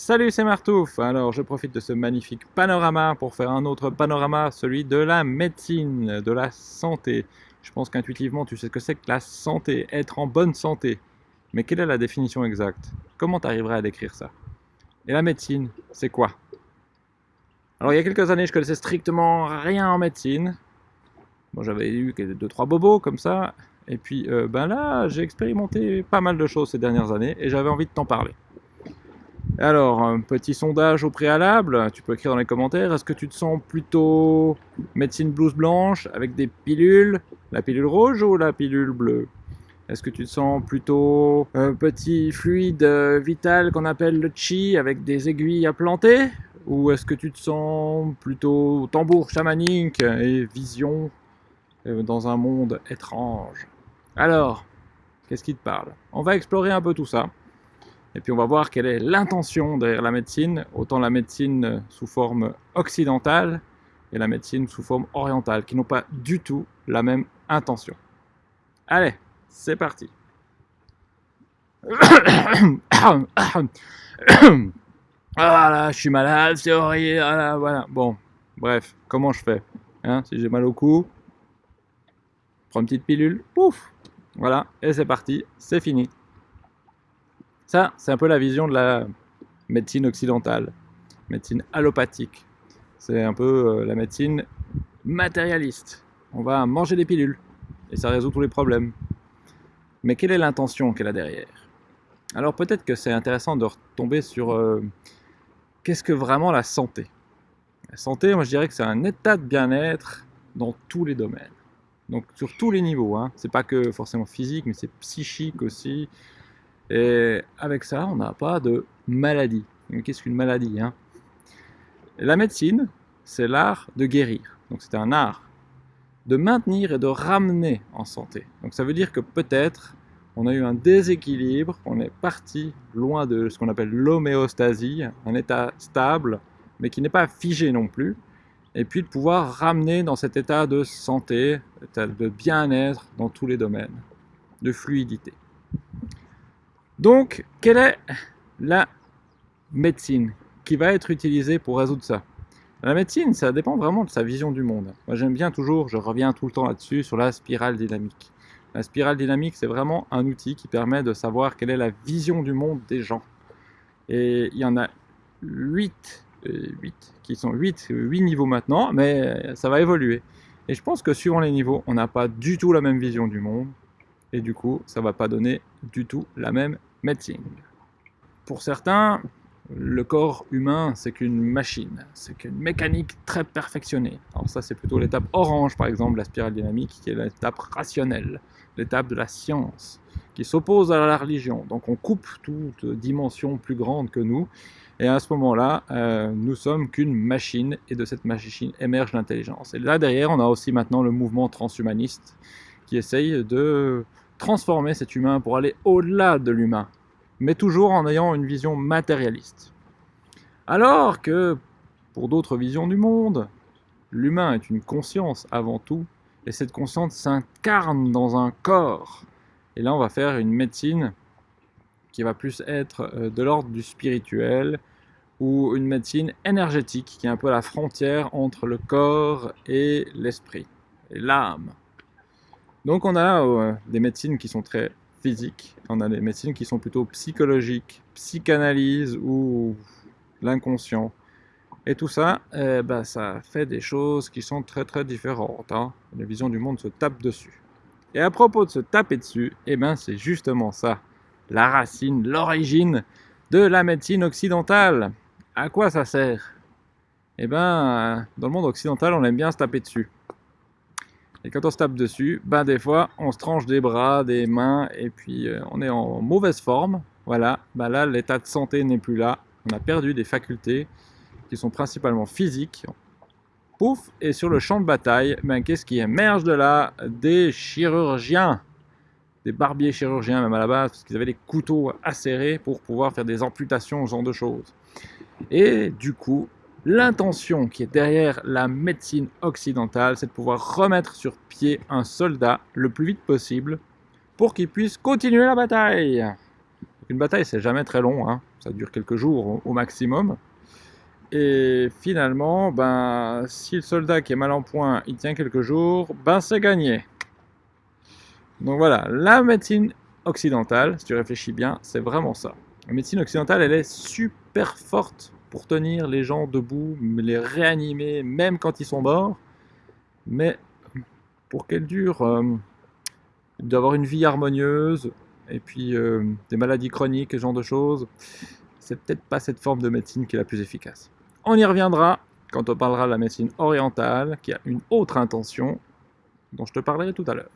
Salut, c'est Martouf Alors, je profite de ce magnifique panorama pour faire un autre panorama, celui de la médecine, de la santé. Je pense qu'intuitivement, tu sais ce que c'est que la santé, être en bonne santé. Mais quelle est la définition exacte? Comment tu arriverais à décrire ça? Et la médecine, c'est quoi? Alors, il y a quelques années, je connaissais strictement rien en médecine. Bon, j'avais eu deux, trois bobos comme ça. Et puis, euh, ben là, j'ai expérimenté pas mal de choses ces dernières années et j'avais envie de t'en parler. Alors, petit sondage au préalable, tu peux écrire dans les commentaires, est-ce que tu te sens plutôt médecine blouse blanche avec des pilules, la pilule rouge ou la pilule bleue? Est-ce que tu te sens plutôt un petit fluide vital qu'on appelle le chi avec des aiguilles à planter? Ou est-ce que tu te sens plutôt tambour chamanique et vision euh, dans un monde étrange? Alors, qu'est-ce qui te parle? On va explorer un peu tout ça. Et puis on va voir quelle est l'intention derrière la médecine, autant la médecine sous forme occidentale et la médecine sous forme orientale, qui n'ont pas du tout la même intention. Allez, c'est parti. Voilà, je suis malade, c'est horrible, voilà, voilà. Bon, bref, comment je fais hein, Si j'ai mal au cou, prends une petite pilule, pouf Voilà, et c'est parti, c'est fini. Ça, c'est un peu la vision de la médecine occidentale, médecine allopathique. C'est un peu euh, la médecine matérialiste. On va manger des pilules et ça résout tous les problèmes. Mais quelle est l'intention qu'elle a derrière? Alors peut-être que c'est intéressant de retomber sur euh, qu'est-ce que vraiment la santé? La santé, moi je dirais que c'est un état de bien-être dans tous les domaines. Donc sur tous les niveaux. Hein. C'est pas que forcément physique, mais c'est psychique aussi, et avec ça, on n'a pas de maladie. Qu'est-ce qu'une maladie hein? La médecine, c'est l'art de guérir. Donc c'est un art de maintenir et de ramener en santé. Donc ça veut dire que peut-être on a eu un déséquilibre, on est parti loin de ce qu'on appelle l'homéostasie, un état stable, mais qui n'est pas figé non plus, et puis de pouvoir ramener dans cet état de santé, de bien-être dans tous les domaines, de fluidité. Donc, quelle est la médecine qui va être utilisée pour résoudre ça? La médecine, ça dépend vraiment de sa vision du monde. Moi, j'aime bien toujours, je reviens tout le temps là-dessus, sur la spirale dynamique. La spirale dynamique, c'est vraiment un outil qui permet de savoir quelle est la vision du monde des gens. Et il y en a 8, 8 euh, qui sont 8, 8 niveaux maintenant, mais ça va évoluer. Et je pense que suivant les niveaux, on n'a pas du tout la même vision du monde, et du coup, ça va pas donner du tout la même médecine. Pour certains, le corps humain, c'est qu'une machine, c'est qu'une mécanique très perfectionnée. Alors ça, c'est plutôt l'étape orange, par exemple, la spirale dynamique, qui est l'étape rationnelle, l'étape de la science, qui s'oppose à la religion. Donc on coupe toute dimension plus grande que nous, et à ce moment-là, euh, nous sommes qu'une machine, et de cette machine émerge l'intelligence. Et là, derrière, on a aussi maintenant le mouvement transhumaniste, qui essaye de transformer cet humain pour aller au-delà de l'humain, mais toujours en ayant une vision matérialiste. Alors que, pour d'autres visions du monde, l'humain est une conscience avant tout, et cette conscience s'incarne dans un corps. Et là, on va faire une médecine qui va plus être euh, de l'ordre du spirituel, ou une médecine énergétique, qui est un peu la frontière entre le corps et l'esprit, et l'âme. Donc on a euh, des médecines qui sont très physiques, on a des médecines qui sont plutôt psychologiques, psychanalyse ou l'inconscient. Et tout ça, eh ben, ça fait des choses qui sont très très différentes. Hein. La vision du monde se tape dessus. Et à propos de se taper dessus, eh ben, c'est justement ça, la racine, l'origine de la médecine occidentale. À quoi ça sert? Eh ben, dans le monde occidental, on aime bien se taper dessus. Et quand on se tape dessus, ben des fois, on se tranche des bras, des mains, et puis euh, on est en mauvaise forme. Voilà, ben là, l'état de santé n'est plus là. On a perdu des facultés qui sont principalement physiques. Pouf, et sur le champ de bataille, ben, qu'est-ce qui émerge de là? Des chirurgiens, des barbiers chirurgiens même à la base, parce qu'ils avaient des couteaux acérés pour pouvoir faire des amputations, ce genre de choses. Et du coup, L'intention qui est derrière la médecine occidentale, c'est de pouvoir remettre sur pied un soldat le plus vite possible pour qu'il puisse continuer la bataille. Une bataille, c'est jamais très long, hein. ça dure quelques jours au, maximum. Et finalement, ben, si le soldat qui est mal en point, il tient quelques jours, ben c'est gagné. Donc voilà, la médecine occidentale, si tu réfléchis bien, c'est vraiment ça. La médecine occidentale, elle est super forte pour tenir les gens debout, les réanimer, même quand ils sont morts. Mais pour qu'elle dure, euh, d'avoir une vie harmonieuse, et puis euh, des maladies chroniques, ce genre de choses, c'est peut-être pas cette forme de médecine qui est la plus efficace. On y reviendra quand on parlera de la médecine orientale, qui a une autre intention, dont je te parlerai tout à l'heure.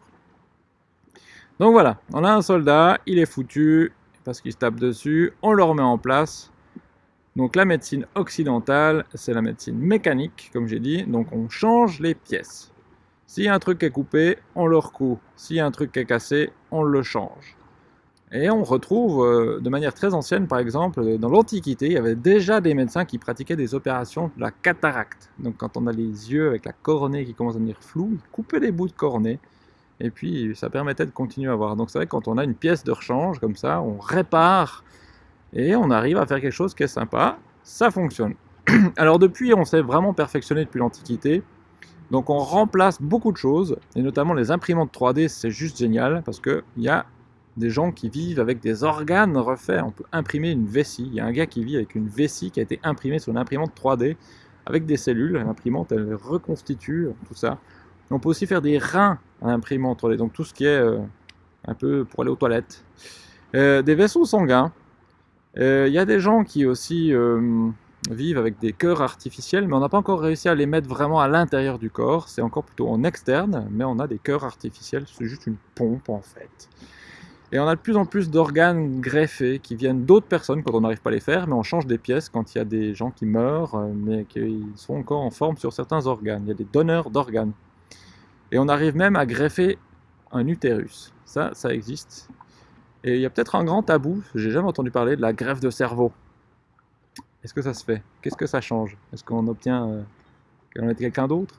Donc voilà, on a un soldat, il est foutu, parce qu'il se tape dessus, on le remet en place. Donc la médecine occidentale, c'est la médecine mécanique, comme j'ai dit, donc on change les pièces. A un truc est coupé, on le recoue. A un truc est cassé, on le change. Et on retrouve euh, de manière très ancienne, par exemple, dans l'Antiquité, il y avait déjà des médecins qui pratiquaient des opérations de la cataracte. Donc quand on a les yeux avec la coronée qui commence à devenir floue, ils coupaient des bouts de coronée, et puis ça permettait de continuer à voir. Donc c'est vrai quand on a une pièce de rechange comme ça, on répare, et on arrive à faire quelque chose qui est sympa, ça fonctionne. Alors depuis, on s'est vraiment perfectionné depuis l'Antiquité, donc on remplace beaucoup de choses, et notamment les imprimantes 3D, c'est juste génial, parce qu'il y a des gens qui vivent avec des organes refaits. On peut imprimer une vessie. Il y a un gars qui vit avec une vessie qui a été imprimée sur une imprimante 3D, avec des cellules. L'imprimante, elle reconstitue tout ça. On peut aussi faire des reins à l'imprimante 3D, donc tout ce qui est euh, un peu pour aller aux toilettes. Euh, des vaisseaux sanguins. Euh, il y a des gens qui aussi vivent avec des cœurs artificiels, mais on n'a pas encore réussi à les mettre vraiment à l'intérieur du corps. C'est encore plutôt en externe, mais on a des cœurs artificiels, c'est juste une pompe en fait. Et on a de plus en plus d'organes greffés qui viennent d'autres personnes quand on n'arrive pas à les faire, mais on change des pièces quand il y a des gens qui meurent, euh, mais qui sont encore en forme sur certains organes. Il y a des donneurs d'organes. Et on arrive même à greffer un utérus. Ça, ça existe. Et il y a peut-être un grand tabou, j'ai jamais entendu parler de la greffe de cerveau. Est-ce que ça se fait? Qu'est-ce que ça change? Est-ce qu'on obtient euh, qu'on ait quelqu'un d'autre?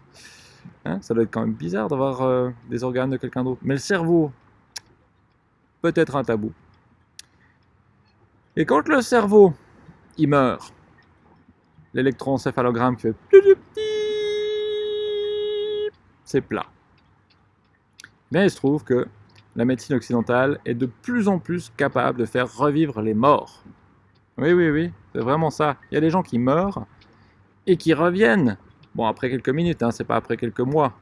Hein Ça doit être quand même bizarre d'avoir euh, des organes de quelqu'un d'autre. Mais le cerveau, peut-être un tabou. Et quand le cerveau, il meurt, l'électroencéphalogramme fait c'est plat. Mais il se trouve que la médecine occidentale est de plus en plus capable de faire revivre les morts. Oui, oui, oui, c'est vraiment ça. Il y a des gens qui meurent et qui reviennent. Bon, après quelques minutes, hein, c'est pas après quelques mois.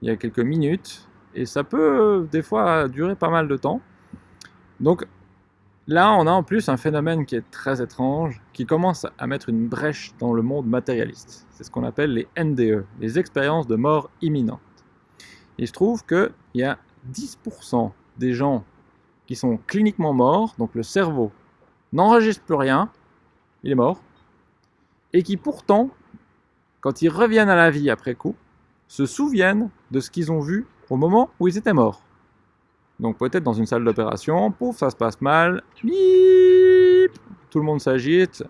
Il y a quelques minutes et ça peut des fois durer pas mal de temps. Donc là, on a en plus un phénomène qui est très étrange, qui commence à mettre une brèche dans le monde matérialiste. C'est ce qu'on appelle les NDE, les expériences de mort imminente. Il se trouve qu'il y a 10% des gens qui sont cliniquement morts, donc le cerveau n'enregistre plus rien, il est mort, et qui pourtant, quand ils reviennent à la vie après coup, se souviennent de ce qu'ils ont vu au moment où ils étaient morts. Donc peut-être dans une salle d'opération, pouf, ça se passe mal, bip, tout le monde s'agite,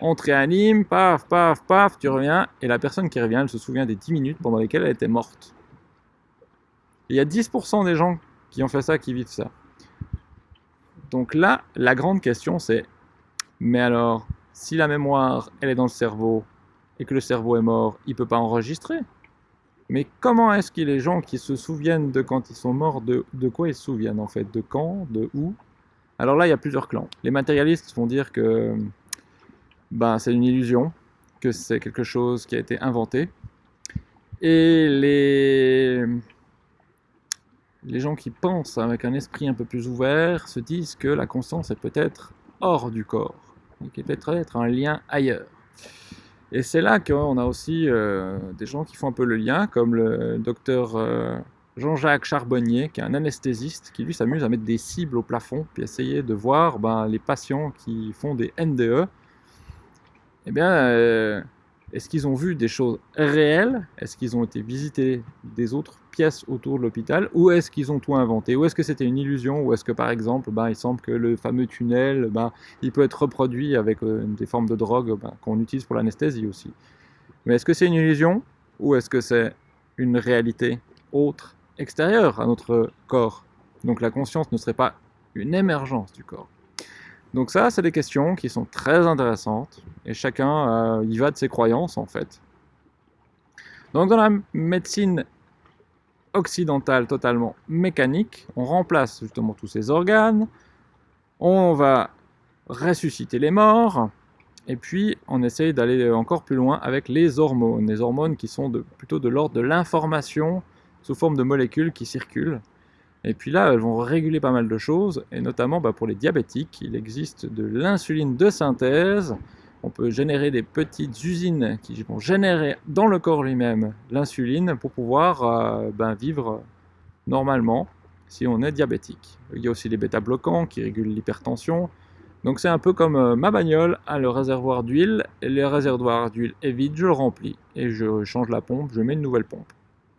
on te réanime, paf, paf, paf, tu reviens, et la personne qui revient, elle se souvient des 10 minutes pendant lesquelles elle était morte. Il y a 10% des gens qui ont fait ça, qui vivent ça. Donc là, la grande question c'est, mais alors, si la mémoire, elle est dans le cerveau, et que le cerveau est mort, il ne peut pas enregistrer? Mais comment est-ce que les gens qui se souviennent de quand ils sont morts, de, quoi ils se souviennent en fait? De quand? De où? Alors là, il y a plusieurs clans. Les matérialistes vont dire que ben, c'est une illusion, que c'est quelque chose qui a été inventé. Et les les gens qui pensent avec un esprit un peu plus ouvert se disent que la conscience est peut-être hors du corps, et qu'il peut être un lien ailleurs. Et c'est là qu'on a aussi euh, des gens qui font un peu le lien, comme le docteur euh, Jean-Jacques Charbonnier, qui est un anesthésiste, qui lui s'amuse à mettre des cibles au plafond, puis essayer de voir ben, les patients qui font des NDE. Eh bien, euh, est-ce qu'ils ont vu des choses réelles? Est-ce qu'ils ont été visités des autres pièces autour de l'hôpital? Ou est-ce qu'ils ont tout inventé? Ou est-ce que c'était une illusion? Ou est-ce que par exemple, ben, il semble que le fameux tunnel, ben, il peut être reproduit avec euh, des formes de drogue ben, qu'on utilise pour l'anesthésie aussi? Mais est-ce que c'est une illusion? Ou est-ce que c'est une réalité autre, extérieure à notre corps? Donc la conscience ne serait pas une émergence du corps. Donc ça, c'est des questions qui sont très intéressantes, et chacun euh, y va de ses croyances, en fait. Donc dans la médecine occidentale totalement mécanique, on remplace justement tous ces organes, on va ressusciter les morts, et puis on essaye d'aller encore plus loin avec les hormones. Les hormones qui sont plutôt de l'ordre de l'information sous forme de molécules qui circulent. Et puis là, elles vont réguler pas mal de choses, et notamment bah, pour les diabétiques, il existe de l'insuline de synthèse. On peut générer des petites usines qui vont générer dans le corps lui-même l'insuline pour pouvoir euh, ben, vivre normalement si on est diabétique. Il y a aussi les bêta-bloquants qui régulent l'hypertension. Donc c'est un peu comme euh, ma bagnole le réservoir d'huile, et le réservoir d'huile est vide, je le remplis, et je change la pompe, je mets une nouvelle pompe.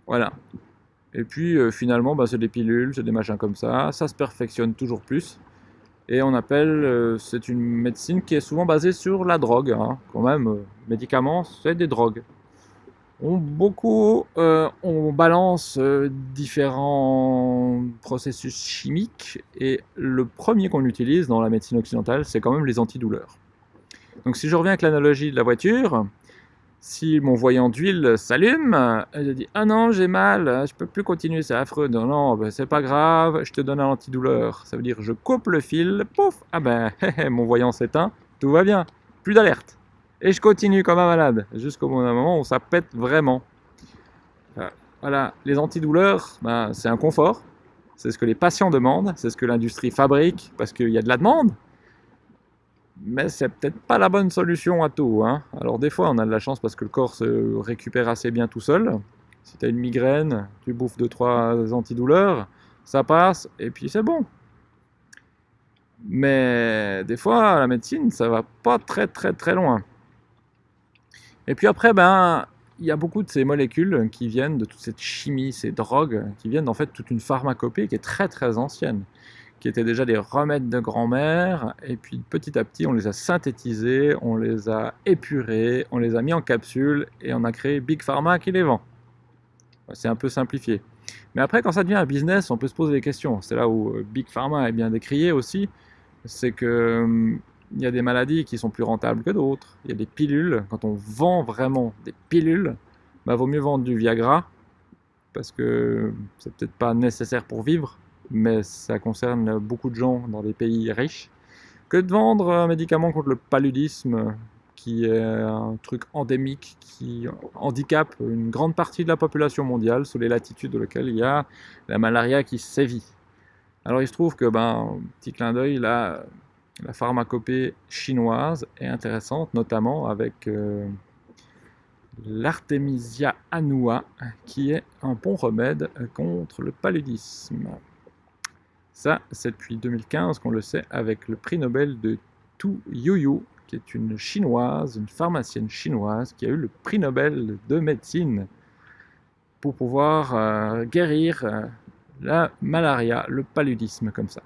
Voilà. Et puis euh, finalement, bah, c'est des pilules, c'est des machins comme ça, ça se perfectionne toujours plus. Et on appelle, euh, c'est une médecine qui est souvent basée sur la drogue, hein. quand même, médicaments, c'est des drogues on, beaucoup, euh, on balance euh, différents processus chimiques et le premier qu'on utilise dans la médecine occidentale, c'est quand même les antidouleurs. Donc si je reviens avec l'analogie de la voiture, si mon voyant d'huile s'allume, je dis « Ah non, j'ai mal, je peux plus continuer, c'est affreux. » Non, non, ben, c'est pas grave, je te donne un antidouleur. Ça veut dire je coupe le fil, pouf, ah ben, mon voyant s'éteint, tout va bien, plus d'alerte. Et je continue comme un malade, jusqu'au moment où ça pète vraiment. Voilà, les antidouleurs, ben, c'est un confort. C'est ce que les patients demandent, c'est ce que l'industrie fabrique, parce qu'il y a de la demande. Mais c'est peut-être pas la bonne solution à tout. Hein. Alors des fois, on a de la chance parce que le corps se récupère assez bien tout seul. Si tu as une migraine, tu bouffes 2-3 antidouleurs, ça passe, et puis c'est bon. Mais des fois, la médecine, ça va pas très très très loin. Et puis après, ben, il y a beaucoup de ces molécules qui viennent de toute cette chimie, ces drogues, qui viennent en fait toute une pharmacopée qui est très très ancienne, qui étaient déjà des remèdes de grand-mère, et puis petit à petit on les a synthétisés, on les a épurés, on les a mis en capsules, et on a créé Big Pharma qui les vend. C'est un peu simplifié. Mais après, quand ça devient un business, on peut se poser des questions. C'est là où euh, Big Pharma est bien décrié aussi. C'est que hum, y a des maladies qui sont plus rentables que d'autres. Il y a des pilules. Quand on vend vraiment des pilules, bah, vaut mieux vendre du Viagra parce que c'est peut-être pas nécessaire pour vivre, mais ça concerne beaucoup de gens dans des pays riches, que de vendre un médicament contre le paludisme, qui est un truc endémique qui handicape une grande partie de la population mondiale sous les latitudes dans lesquelles il y a la malaria qui sévit. Alors il se trouve que, ben, petit clin d'œil, la pharmacopée chinoise est intéressante, notamment avec euh, l'artémisia annua, qui est un bon remède contre le paludisme. Ça, c'est depuis 2015 qu'on le sait avec le prix Nobel de Tu Yuyu, qui est une chinoise, une pharmacienne chinoise, qui a eu le prix Nobel de médecine pour pouvoir euh, guérir euh, la malaria, le paludisme comme ça.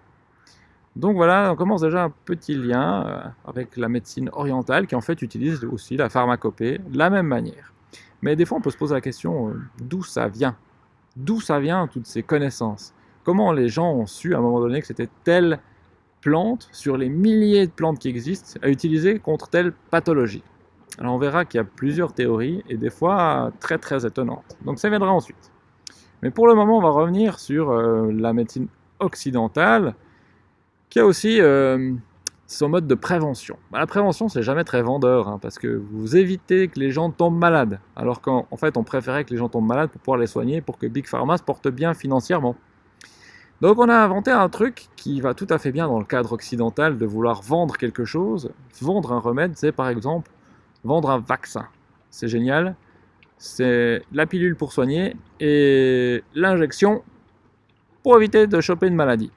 Donc voilà, on commence déjà un petit lien euh, avec la médecine orientale qui en fait utilise aussi la pharmacopée de la même manière. Mais des fois on peut se poser la question d'où ça vient? D'où ça vient toutes ces connaissances? Comment les gens ont su à un moment donné que c'était telle plante sur les milliers de plantes qui existent à utiliser contre telle pathologie Alors on verra qu'il y a plusieurs théories et des fois très très étonnantes. Donc ça viendra ensuite. Mais pour le moment on va revenir sur euh, la médecine occidentale qui a aussi euh, son mode de prévention. Bah, la prévention, c'est jamais très vendeur, hein, parce que vous évitez que les gens tombent malades, alors qu'en fait, on préférait que les gens tombent malades pour pouvoir les soigner, pour que Big Pharma se porte bien financièrement. Donc on a inventé un truc qui va tout à fait bien dans le cadre occidental de vouloir vendre quelque chose. Vendre un remède, c'est par exemple vendre un vaccin. C'est génial. C'est la pilule pour soigner et l'injection pour éviter de choper une maladie.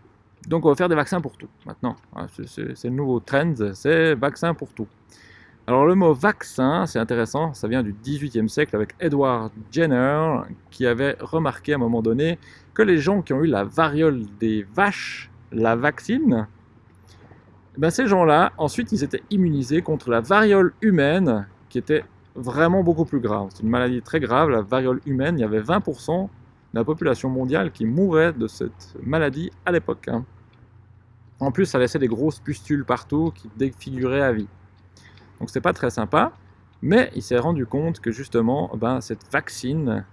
Donc on va faire des vaccins pour tout maintenant. Ah, c'est le nouveau trend, c'est vaccin pour tout. Alors le mot vaccin, c'est intéressant, ça vient du 18e siècle avec Edward Jenner qui avait remarqué à un moment donné que les gens qui ont eu la variole des vaches, la vaccine, ben ces gens-là, ensuite ils étaient immunisés contre la variole humaine qui était vraiment beaucoup plus grave. C'est une maladie très grave, la variole humaine, il y avait 20% de la population mondiale qui mourait de cette maladie à l'époque. Hein. En plus, ça laissait des grosses pustules partout qui défiguraient à vie. Donc c'est pas très sympa, mais il s'est rendu compte que justement, ben, cette vaccine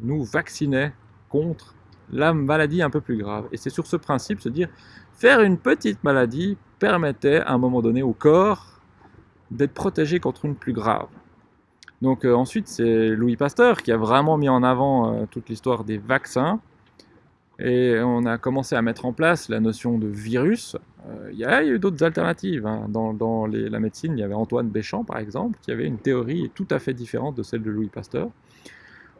nous vaccinait contre la maladie un peu plus grave. Et c'est sur ce principe, se dire, faire une petite maladie permettait à un moment donné au corps d'être protégé contre une plus grave. Donc euh, ensuite, c'est Louis Pasteur qui a vraiment mis en avant euh, toute l'histoire des vaccins. Et on a commencé à mettre en place la notion de virus. Euh, il y, a eu d'autres alternatives. Hein. Dans, la médecine, il y avait Antoine Béchamp, par exemple, qui avait une théorie tout à fait différente de celle de Louis Pasteur.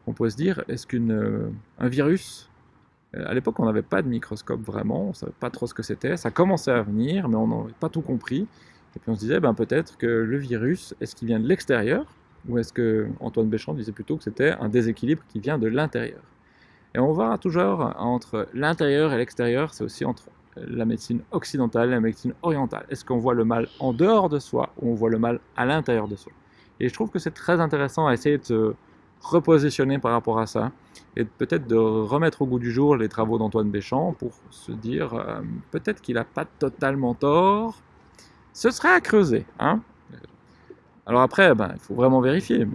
On pourrait se dire, est-ce qu'un virus... À l'époque, on n'avait pas de microscope vraiment, on ne savait pas trop ce que c'était. Ça commençait à venir, mais on n'avait pas tout compris. Et puis on se disait, ben, peut-être que le virus, est-ce qu'il vient de l'extérieur ou est-ce que Antoine Béchamp disait plutôt que c'était un déséquilibre qui vient de l'intérieur? Et on voit toujours entre l'intérieur et l'extérieur, c'est aussi entre la médecine occidentale et la médecine orientale. Est-ce qu'on voit le mal en dehors de soi ou on voit le mal à l'intérieur de soi? Et je trouve que c'est très intéressant à essayer de se repositionner par rapport à ça et peut-être de remettre au goût du jour les travaux d'Antoine Béchamp pour se dire euh, peut-être qu'il n'a pas totalement tort. Ce serait à creuser. Hein? Alors après, ben, il faut vraiment vérifier.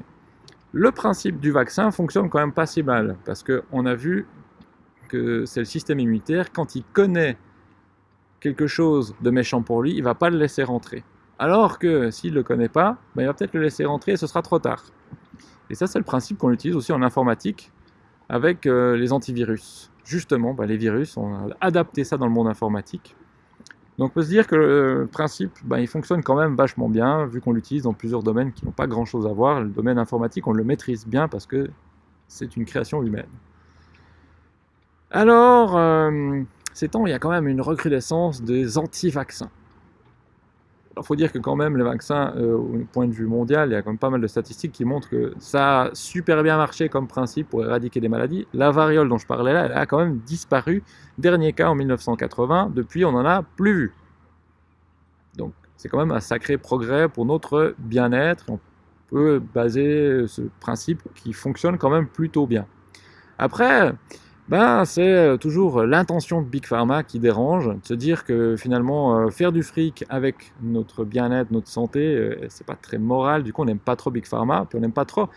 Le principe du vaccin fonctionne quand même pas si mal, parce qu'on a vu que c'est le système immunitaire, quand il connaît quelque chose de méchant pour lui, il va pas le laisser rentrer. Alors que s'il ne le connaît pas, ben, il va peut-être le laisser rentrer et ce sera trop tard. Et ça, c'est le principe qu'on utilise aussi en informatique avec euh, les antivirus. Justement, ben, les virus, on a adapté ça dans le monde informatique donc on peut se dire que le principe, ben, il fonctionne quand même vachement bien, vu qu'on l'utilise dans plusieurs domaines qui n'ont pas grand-chose à voir. Le domaine informatique, on le maîtrise bien parce que c'est une création humaine. Alors, euh, ces temps, il y a quand même une recrudescence des anti-vaccins. Il faut dire que quand même les vaccins, euh, au point de vue mondial, il y a quand même pas mal de statistiques qui montrent que ça a super bien marché comme principe pour éradiquer des maladies. La variole dont je parlais là, elle a quand même disparu. Dernier cas en 1980, depuis on n'en a plus vu. Donc c'est quand même un sacré progrès pour notre bien-être. On peut baser ce principe qui fonctionne quand même plutôt bien. Après, ben, c'est euh, toujours l'intention de Big Pharma qui dérange, de se dire que finalement euh, faire du fric avec notre bien-être, notre santé, euh, c'est pas très moral, du coup on n'aime pas trop Big Pharma, puis on n'aime pas trop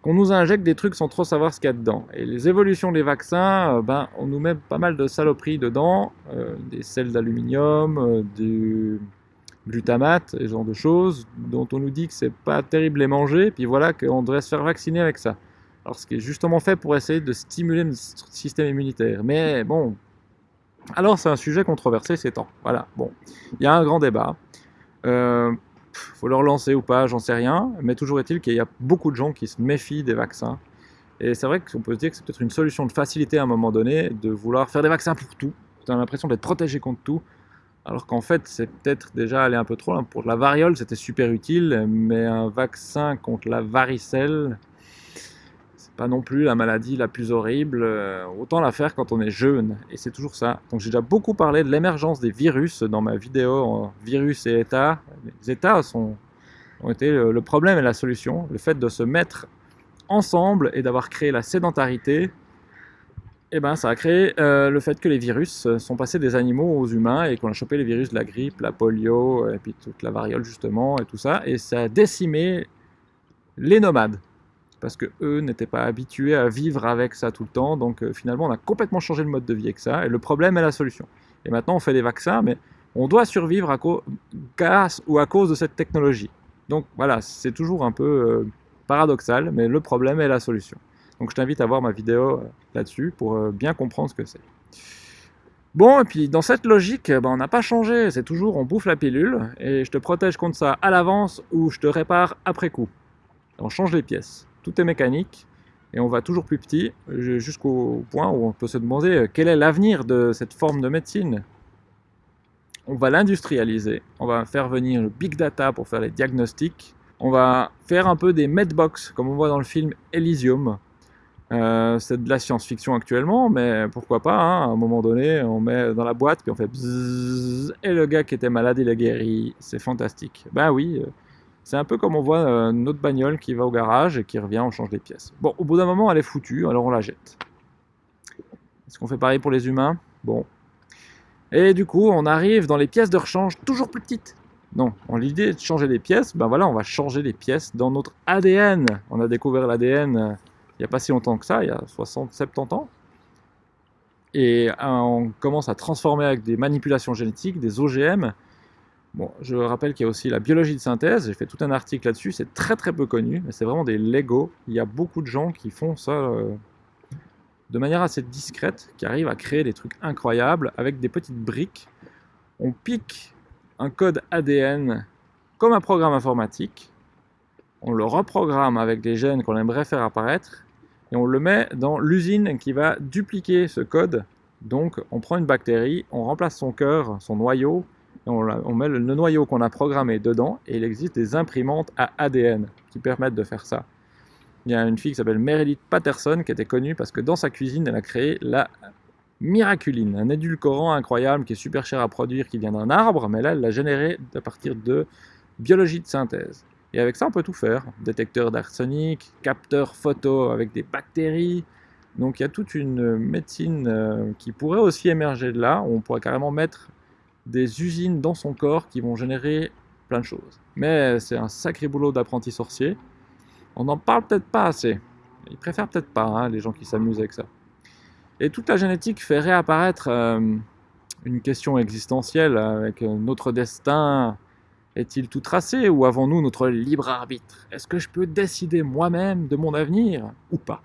qu'on nous injecte des trucs sans trop savoir ce qu'il y a dedans. Et les évolutions des vaccins, ben, on nous met pas mal de saloperies dedans, des sels d'aluminium, du glutamate, ce genre de choses, dont on nous dit que c'est pas terrible à manger, puis voilà qu'on devrait se faire vacciner avec ça. Alors, ce qui est justement fait pour essayer de stimuler notre système immunitaire. Mais bon, alors c'est un sujet controversé ces temps. Voilà, bon, il y a un grand débat. Euh, faut le relancer ou pas, j'en sais rien. Mais toujours est-il qu'il y a beaucoup de gens qui se méfient des vaccins. Et c'est vrai qu'on peut se dire que c'est peut-être une solution de facilité à un moment donné de vouloir faire des vaccins pour tout. Tu as l'impression d'être protégé contre tout. Alors qu'en fait, c'est peut-être déjà aller un peu trop loin. Pour la variole, c'était super utile, mais un vaccin contre la varicelle, pas non plus la maladie la plus horrible, euh, autant la faire quand on est jeune, et c'est toujours ça. Donc j'ai déjà beaucoup parlé de l'émergence des virus dans ma vidéo virus et état. Les états sont, ont été le, problème et la solution. Le fait de se mettre ensemble et d'avoir créé la sédentarité, eh ben, ça a créé euh, le fait que les virus sont passés des animaux aux humains et qu'on a chopé les virus de la grippe, la polio, et puis toute la variole justement, et tout ça, et ça a décimé les nomades parce que eux n'étaient pas habitués à vivre avec ça tout le temps. Donc euh, finalement, on a complètement changé le mode de vie avec ça. Et le problème est la solution. Et maintenant, on fait des vaccins, mais on doit survivre à grâce ou à cause de cette technologie. Donc voilà, c'est toujours un peu euh, paradoxal, mais le problème est la solution. Donc je t'invite à voir ma vidéo euh, là-dessus pour bien comprendre ce que c'est. Bon, et puis dans cette logique, ben, on n'a pas changé, c'est toujours on bouffe la pilule, et je te protège contre ça à l'avance ou je te répare après coup. On change les pièces tout est mécanique, et on va toujours plus petit, jusqu'au point où on peut se demander euh, quel est l'avenir de cette forme de médecine? On va l'industrialiser, on va faire venir le big data pour faire les diagnostics, on va faire un peu des medbox, comme on voit dans le film Elysium. Euh, c'est de la science-fiction actuellement, mais pourquoi pas, hein, à un moment donné, on met dans la boîte, puis on fait bzzz, et le gars qui était malade, il est guéri, c'est fantastique. Ben oui, euh, c'est un peu comme on voit euh, notre bagnole qui va au garage et qui revient, on change les pièces. Bon, au bout d'un moment, elle est foutue, alors on la jette. Est-ce qu'on fait pareil pour les humains? Bon. Et du coup, on arrive dans les pièces de rechange toujours plus petites. Non, l'idée de changer les pièces, ben voilà, on va changer les pièces dans notre ADN. On a découvert l'ADN euh, il n'y a pas si longtemps que ça, il y a 60, 70 ans. Et euh, on commence à transformer avec des manipulations génétiques, des OGM. Bon, je rappelle qu'il y a aussi la biologie de synthèse, j'ai fait tout un article là-dessus, c'est très très peu connu, mais c'est vraiment des Lego. Il y a beaucoup de gens qui font ça euh, de manière assez discrète, qui arrivent à créer des trucs incroyables avec des petites briques. On pique un code ADN comme un programme informatique, on le reprogramme avec des gènes qu'on aimerait faire apparaître, et on le met dans l'usine qui va dupliquer ce code. Donc on prend une bactérie, on remplace son cœur, son noyau, on, met le, noyau qu'on a programmé dedans, et il existe des imprimantes à ADN qui permettent de faire ça. Il y a une fille qui s'appelle Meredith Patterson qui était connue parce que dans sa cuisine, elle a créé la miraculine, un édulcorant incroyable qui est super cher à produire, qui vient d'un arbre, mais là, elle l'a généré à partir de biologie de synthèse. Et avec ça, on peut tout faire. Détecteur d'arsenic, capteur photo avec des bactéries. Donc il y a toute une médecine euh, qui pourrait aussi émerger de là. On pourrait carrément mettre des usines dans son corps qui vont générer plein de choses. Mais c'est un sacré boulot d'apprenti sorcier. On n'en parle peut-être pas assez. Ils préfèrent peut-être pas, hein, les gens qui s'amusent avec ça. Et toute la génétique fait réapparaître euh, une question existentielle avec euh, notre destin est-il tout tracé ou avons-nous notre libre arbitre? Est-ce que je peux décider moi-même de mon avenir ou pas?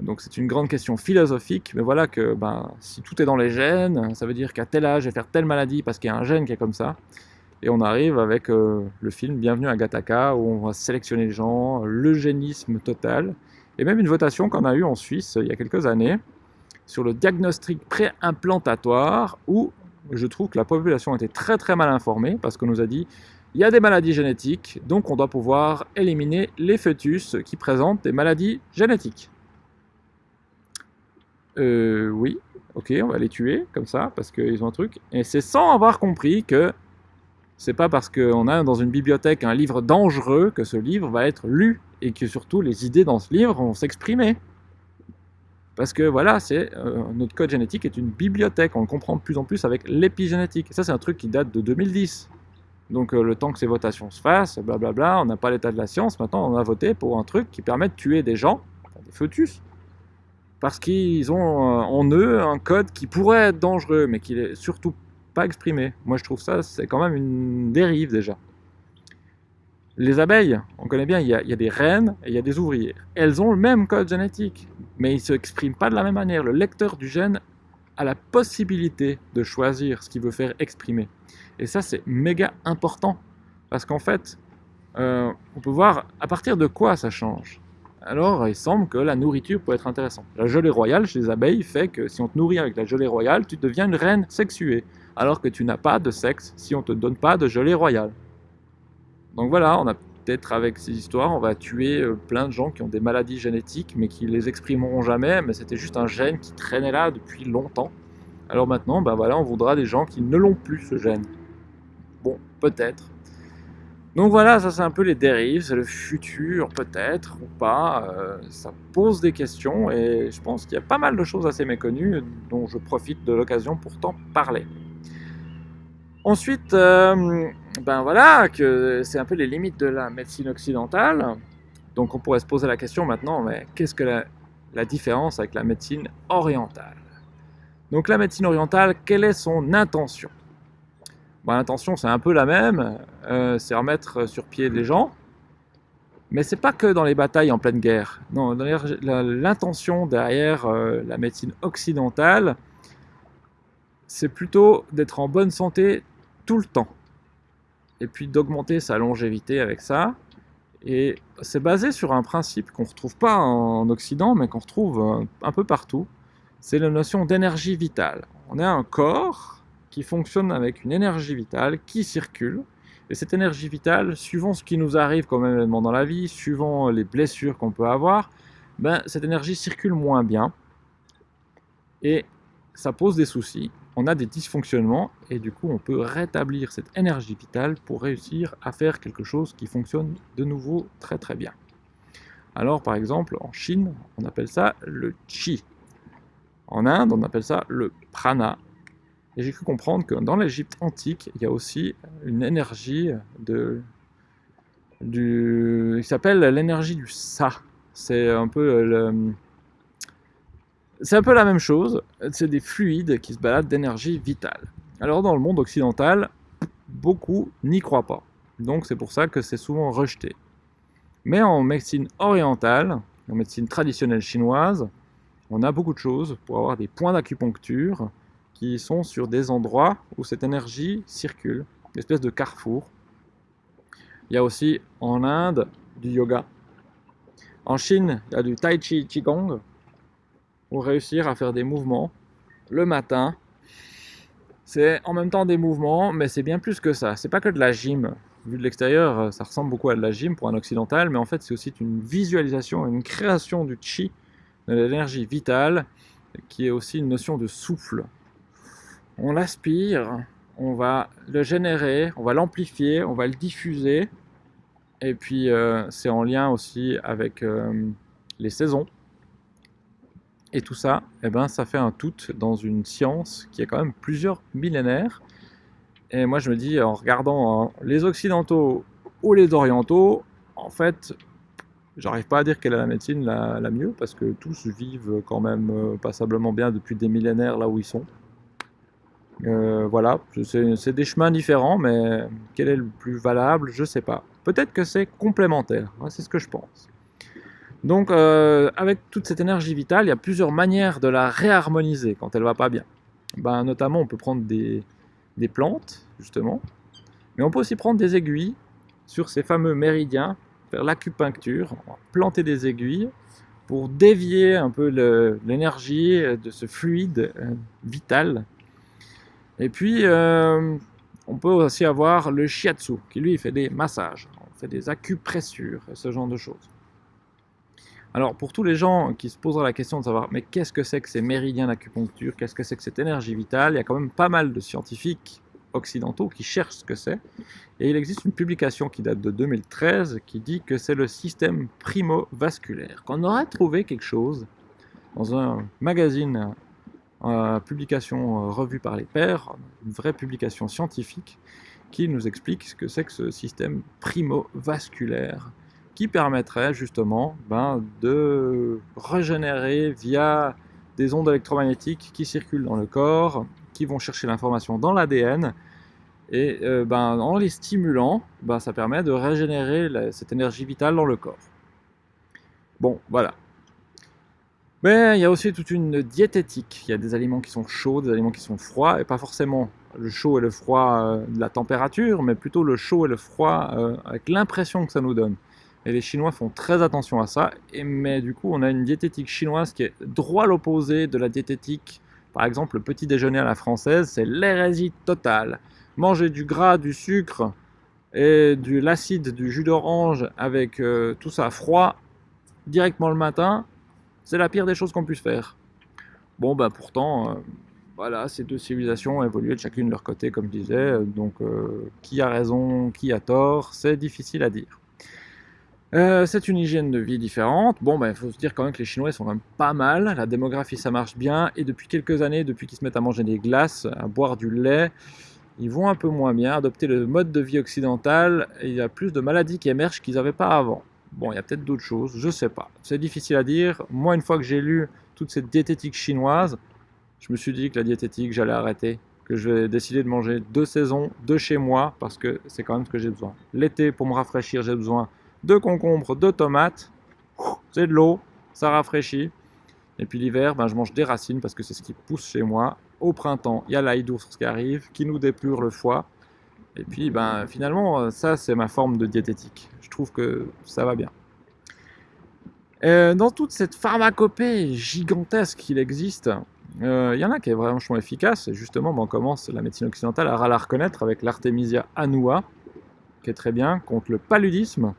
Donc c'est une grande question philosophique, mais voilà que ben, si tout est dans les gènes, ça veut dire qu'à tel âge, je vais faire telle maladie parce qu'il y a un gène qui est comme ça. Et on arrive avec euh, le film Bienvenue à Gattaca, où on va sélectionner les gens, l'eugénisme total, et même une votation qu'on a eue en Suisse il y a quelques années, sur le diagnostic préimplantatoire, où je trouve que la population était très très mal informée parce qu'on nous a dit il y a des maladies génétiques, donc on doit pouvoir éliminer les fœtus qui présentent des maladies génétiques. Euh, oui, ok, on va les tuer comme ça parce qu'ils ont un truc. Et c'est sans avoir compris que c'est pas parce qu'on a dans une bibliothèque un livre dangereux que ce livre va être lu et que surtout les idées dans ce livre vont s'exprimer. Parce que voilà, c'est euh, notre code génétique est une bibliothèque, on le comprend de plus en plus avec l'épigénétique. Ça, c'est un truc qui date de 2010. Donc euh, le temps que ces votations se fassent, blablabla, on n'a pas l'état de la science, maintenant on a voté pour un truc qui permet de tuer des gens, des fœtus, parce qu'ils ont euh, en eux un code qui pourrait être dangereux, mais qui n'est surtout pas exprimé. Moi je trouve ça, c'est quand même une dérive déjà. Les abeilles, on connaît bien, il y, a, des reines et il y a des ouvrières. Elles ont le même code génétique, mais ils ne s'expriment pas de la même manière. Le lecteur du gène a la possibilité de choisir ce qu'il veut faire exprimer. Et ça, c'est méga important. Parce qu'en fait, euh, on peut voir à partir de quoi ça change. Alors, il semble que la nourriture peut être intéressante. La gelée royale chez les abeilles fait que si on te nourrit avec la gelée royale, tu deviens une reine sexuée. Alors que tu n'as pas de sexe si on ne te donne pas de gelée royale. Donc voilà, on a peut-être avec ces histoires, on va tuer euh, plein de gens qui ont des maladies génétiques, mais qui les exprimeront jamais, mais c'était juste un gène qui traînait là depuis longtemps. Alors maintenant, ben voilà, on voudra des gens qui ne l'ont plus, ce gène. Bon, peut-être. Donc voilà, ça c'est un peu les dérives, c'est le futur peut-être ou pas, euh, ça pose des questions et je pense qu'il y a pas mal de choses assez méconnues dont je profite de l'occasion pour t'en parler. Ensuite, euh, ben voilà, c'est un peu les limites de la médecine occidentale. Donc on pourrait se poser la question maintenant, mais qu'est-ce que la, différence avec la médecine orientale? Donc la médecine orientale, quelle est son intention? Bon, L'intention c'est un peu la même, euh, c'est remettre sur pied les gens, mais c'est pas que dans les batailles en pleine guerre. Non, l'intention derrière euh, la médecine occidentale, c'est plutôt d'être en bonne santé tout le temps. Et puis d'augmenter sa longévité avec ça. Et c'est basé sur un principe qu'on ne retrouve pas en Occident, mais qu'on retrouve euh, un peu partout. C'est la notion d'énergie vitale. On a un corps qui fonctionne avec une énergie vitale qui circule. Et cette énergie vitale, suivant ce qui nous arrive comme événement dans la vie, suivant les blessures qu'on peut avoir, ben, cette énergie circule moins bien. Et ça pose des soucis on a des dysfonctionnements et du coup on peut rétablir cette énergie vitale pour réussir à faire quelque chose qui fonctionne de nouveau très très bien. Alors par exemple en Chine on appelle ça le Qi. En Inde on appelle ça le Prana. Et j'ai cru comprendre que dans l'Égypte antique, il y a aussi une énergie de, du, qui s'appelle l'énergie du Sa. C'est un peu c'est un peu la même chose. C'est des fluides qui se baladent d'énergie vitale. Alors dans le monde occidental, beaucoup n'y croient pas. Donc c'est pour ça que c'est souvent rejeté. Mais en médecine orientale, en médecine traditionnelle chinoise, on a beaucoup de choses pour avoir des points d'acupuncture qui sont sur des endroits où cette énergie circule, une espèce de carrefour. Il y a aussi en Inde du yoga. En Chine, il y a du tai chi qigong pour réussir à faire des mouvements le matin. C'est en même temps des mouvements, mais c'est bien plus que ça. C'est pas que de la gym. Vu de l'extérieur, ça ressemble beaucoup à de la gym pour un occidental, mais en fait, c'est aussi une visualisation, une création du chi, de l'énergie vitale, qui est aussi une notion de souffle on l'aspire, on va le générer, on va l'amplifier, on va le diffuser. Et puis euh, c'est en lien aussi avec euh, les saisons. Et tout ça, eh ben, ça fait un tout dans une science qui a quand même plusieurs millénaires. Et moi je me dis, en regardant hein, les occidentaux ou les orientaux, en fait, j'arrive pas à dire quelle est la médecine la, mieux, parce que tous vivent quand même euh, passablement bien depuis des millénaires là où ils sont. Euh, voilà, c'est des chemins différents, mais quel est le plus valable, je sais pas. Peut-être que c'est complémentaire, c'est ce que je pense. Donc, euh, avec toute cette énergie vitale, il y a plusieurs manières de la réharmoniser quand elle va pas bien. Ben, notamment, on peut prendre des, des plantes, justement, mais on peut aussi prendre des aiguilles sur ces fameux méridiens, faire l'acupuncture, planter des aiguilles pour dévier un peu l'énergie de ce fluide euh, vital et puis, euh, on peut aussi avoir le shiatsu, qui lui fait des massages, on fait des acupressures et ce genre de choses. Alors, pour tous les gens qui se posent la question de savoir, mais qu'est-ce que c'est que ces méridiens d'acupuncture, qu'est-ce que c'est que cette énergie vitale, il y a quand même pas mal de scientifiques occidentaux qui cherchent ce que c'est. Et il existe une publication qui date de 2013 qui dit que c'est le système primo-vasculaire. Qu'on aurait trouvé quelque chose dans un magazine publication euh, revue par les pairs, une vraie publication scientifique qui nous explique ce que c'est que ce système primo-vasculaire qui permettrait justement ben, de régénérer via des ondes électromagnétiques qui circulent dans le corps, qui vont chercher l'information dans l'ADN, et euh, ben, en les stimulant, ben, ça permet de régénérer cette énergie vitale dans le corps. Bon, voilà, mais il y a aussi toute une diététique. Il y a des aliments qui sont chauds, des aliments qui sont froids, et pas forcément le chaud et le froid euh, de la température, mais plutôt le chaud et le froid euh, avec l'impression que ça nous donne. Et les Chinois font très attention à ça, et, mais du coup on a une diététique chinoise qui est droit l'opposé de la diététique. Par exemple, le petit déjeuner à la française, c'est l'hérésie totale. Manger du gras, du sucre et de l'acide, du jus d'orange avec euh, tout ça froid directement le matin, c'est la pire des choses qu'on puisse faire. Bon, ben pourtant, euh, voilà, ces deux civilisations ont évolué de chacune de leur côté, comme je disais, donc euh, qui a raison, qui a tort, c'est difficile à dire. Euh, c'est une hygiène de vie différente. Bon, ben, il faut se dire quand même que les Chinois sont quand même pas mal. La démographie, ça marche bien. Et depuis quelques années, depuis qu'ils se mettent à manger des glaces, à boire du lait, ils vont un peu moins bien. Adopter le mode de vie occidental, il y a plus de maladies qui émergent qu'ils n'avaient pas avant. Bon, il y a peut-être d'autres choses, je sais pas. C'est difficile à dire. Moi, une fois que j'ai lu toute cette diététique chinoise, je me suis dit que la diététique, j'allais arrêter. Que je vais décider de manger deux saisons, de chez moi, parce que c'est quand même ce que j'ai besoin. L'été, pour me rafraîchir, j'ai besoin de concombres, de tomates. C'est de l'eau, ça rafraîchit. Et puis l'hiver, ben, je mange des racines parce que c'est ce qui pousse chez moi. Au printemps, il y a l'ail d'ours qui arrive, qui nous dépure le foie. Et puis, ben, finalement, ça, c'est ma forme de diététique. Je trouve que ça va bien. Euh, dans toute cette pharmacopée gigantesque qu'il existe, euh, il y en a qui est vraiment efficace. Et justement, ben, on commence la médecine occidentale à la reconnaître avec l'artémisia annua, qui est très bien, contre le paludisme.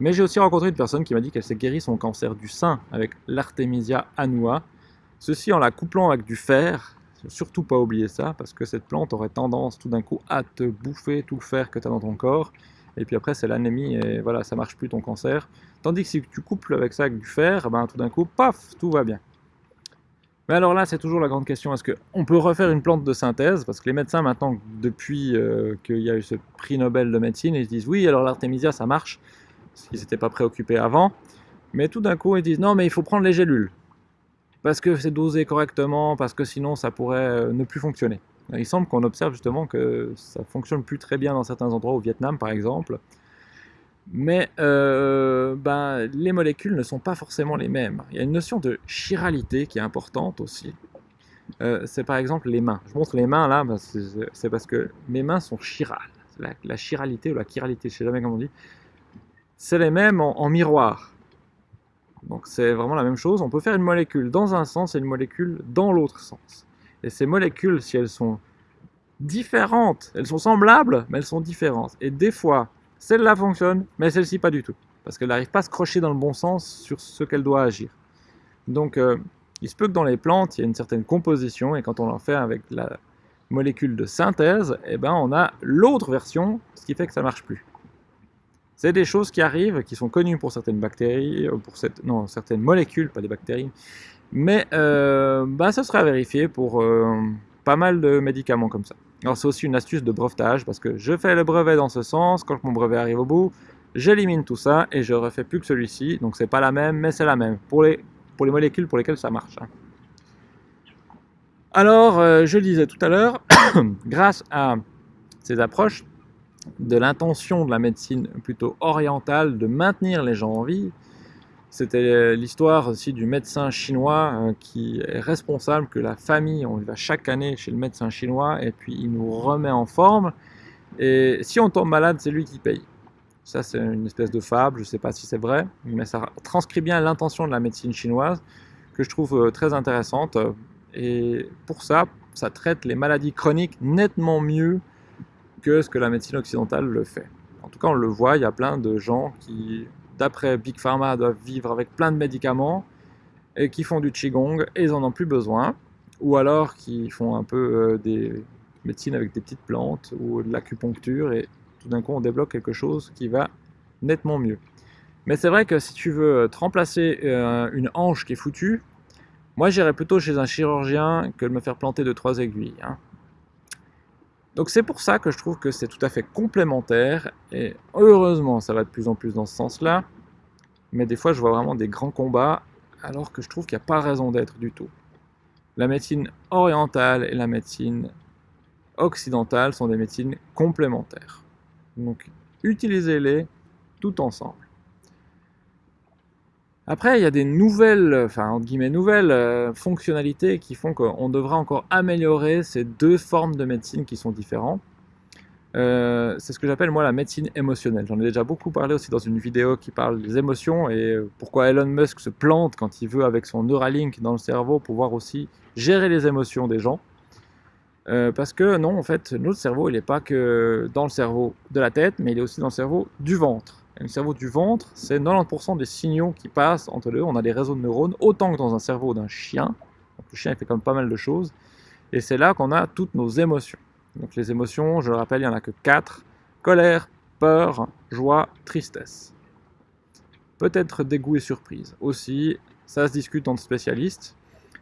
Mais j'ai aussi rencontré une personne qui m'a dit qu'elle s'est guérie son cancer du sein avec l'artémisia annua. Ceci en la couplant avec du fer, surtout pas oublier ça, parce que cette plante aurait tendance tout d'un coup à te bouffer tout le fer que tu as dans ton corps, et puis après c'est l'anémie, et voilà, ça marche plus ton cancer. Tandis que si tu couples avec ça avec du fer, ben, tout d'un coup, paf, tout va bien. Mais alors là, c'est toujours la grande question, est-ce qu'on peut refaire une plante de synthèse? Parce que les médecins, maintenant, depuis euh, qu'il y a eu ce prix Nobel de médecine, ils disent oui, alors l'artémisia, ça marche, parce qu'ils n'étaient pas préoccupés avant. Mais tout d'un coup, ils disent non, mais il faut prendre les gélules. Parce que c'est dosé correctement, parce que sinon, ça pourrait euh, ne plus fonctionner. Il semble qu'on observe justement que ça fonctionne plus très bien dans certains endroits, au Vietnam par exemple, mais euh, ben, les molécules ne sont pas forcément les mêmes. Il y a une notion de chiralité qui est importante aussi. Euh, c'est par exemple les mains. Je montre les mains là, c'est parce que mes mains sont chirales. La, chiralité ou la chiralité, je ne sais jamais comment on dit. C'est les mêmes en, miroir. Donc c'est vraiment la même chose. On peut faire une molécule dans un sens et une molécule dans l'autre sens. Et ces molécules, si elles sont différentes, elles sont semblables, mais elles sont différentes. Et des fois, celle-là fonctionne, mais celle-ci pas du tout. Parce qu'elle n'arrive pas à se crocher dans le bon sens sur ce qu'elle doit agir. Donc, euh, il se peut que dans les plantes, il y a une certaine composition, et quand on en fait avec la molécule de synthèse, eh ben, on a l'autre version, ce qui fait que ça marche plus. C'est des choses qui arrivent, qui sont connues pour certaines bactéries, euh, pour cette, non, certaines molécules, pas des bactéries, mais euh, ben, ça sera vérifié pour pas mal de médicaments comme ça. Alors c'est aussi une astuce de brevetage parce que je fais le brevet dans ce sens, quand mon brevet arrive au bout, j'élimine tout ça et je refais plus que celui-ci. Donc c'est pas la même, mais c'est la même pour les, pour les molécules pour lesquelles ça marche. Hein. Alors, euh, je le disais tout à l'heure, grâce à ces approches de l'intention de la médecine plutôt orientale de maintenir les gens en vie, c'était l'histoire aussi du médecin chinois euh, qui est responsable que la famille, on va chaque année chez le médecin chinois et puis il nous remet en forme. Et si on tombe malade, c'est lui qui paye. Ça, c'est une espèce de fable, je ne sais pas si c'est vrai, mais ça transcrit bien l'intention de la médecine chinoise que je trouve euh, très intéressante. Et pour ça, ça traite les maladies chroniques nettement mieux que ce que la médecine occidentale le fait. En tout cas, on le voit, il y a plein de gens qui d'après Big Pharma, doivent vivre avec plein de médicaments et qui font du Qigong et ils en ont plus besoin. Ou alors qui font un peu euh, des médecines avec des petites plantes ou de l'acupuncture et tout d'un coup on débloque quelque chose qui va nettement mieux. Mais c'est vrai que si tu veux te remplacer euh, une hanche qui est foutue, moi j'irais plutôt chez un chirurgien que de me faire planter de trois aiguilles. Hein. Donc c'est pour ça que je trouve que c'est tout à fait complémentaire, et heureusement ça va de plus en plus dans ce sens-là, mais des fois je vois vraiment des grands combats, alors que je trouve qu'il n'y a pas raison d'être du tout. La médecine orientale et la médecine occidentale sont des médecines complémentaires. Donc utilisez-les tout ensemble. Après, il y a des nouvelles, enfin entre guillemets nouvelles euh, fonctionnalités qui font qu'on devra encore améliorer ces deux formes de médecine qui sont différentes. Euh, c'est ce que j'appelle moi la médecine émotionnelle. J'en ai déjà beaucoup parlé aussi dans une vidéo qui parle des émotions et pourquoi Elon Musk se plante quand il veut avec son Neuralink dans le cerveau pouvoir aussi gérer les émotions des gens. Euh, parce que non, en fait, notre cerveau, il n'est pas que dans le cerveau de la tête, mais il est aussi dans le cerveau du ventre le cerveau du ventre, c'est 90% des signaux qui passent entre eux. On a des réseaux de neurones, autant que dans un cerveau d'un chien. le chien, fait quand même pas mal de choses. Et c'est là qu'on a toutes nos émotions. Donc les émotions, je le rappelle, il n'y en a que 4. Colère, peur, joie, tristesse. Peut-être dégoût et surprise. Aussi, ça se discute entre spécialistes.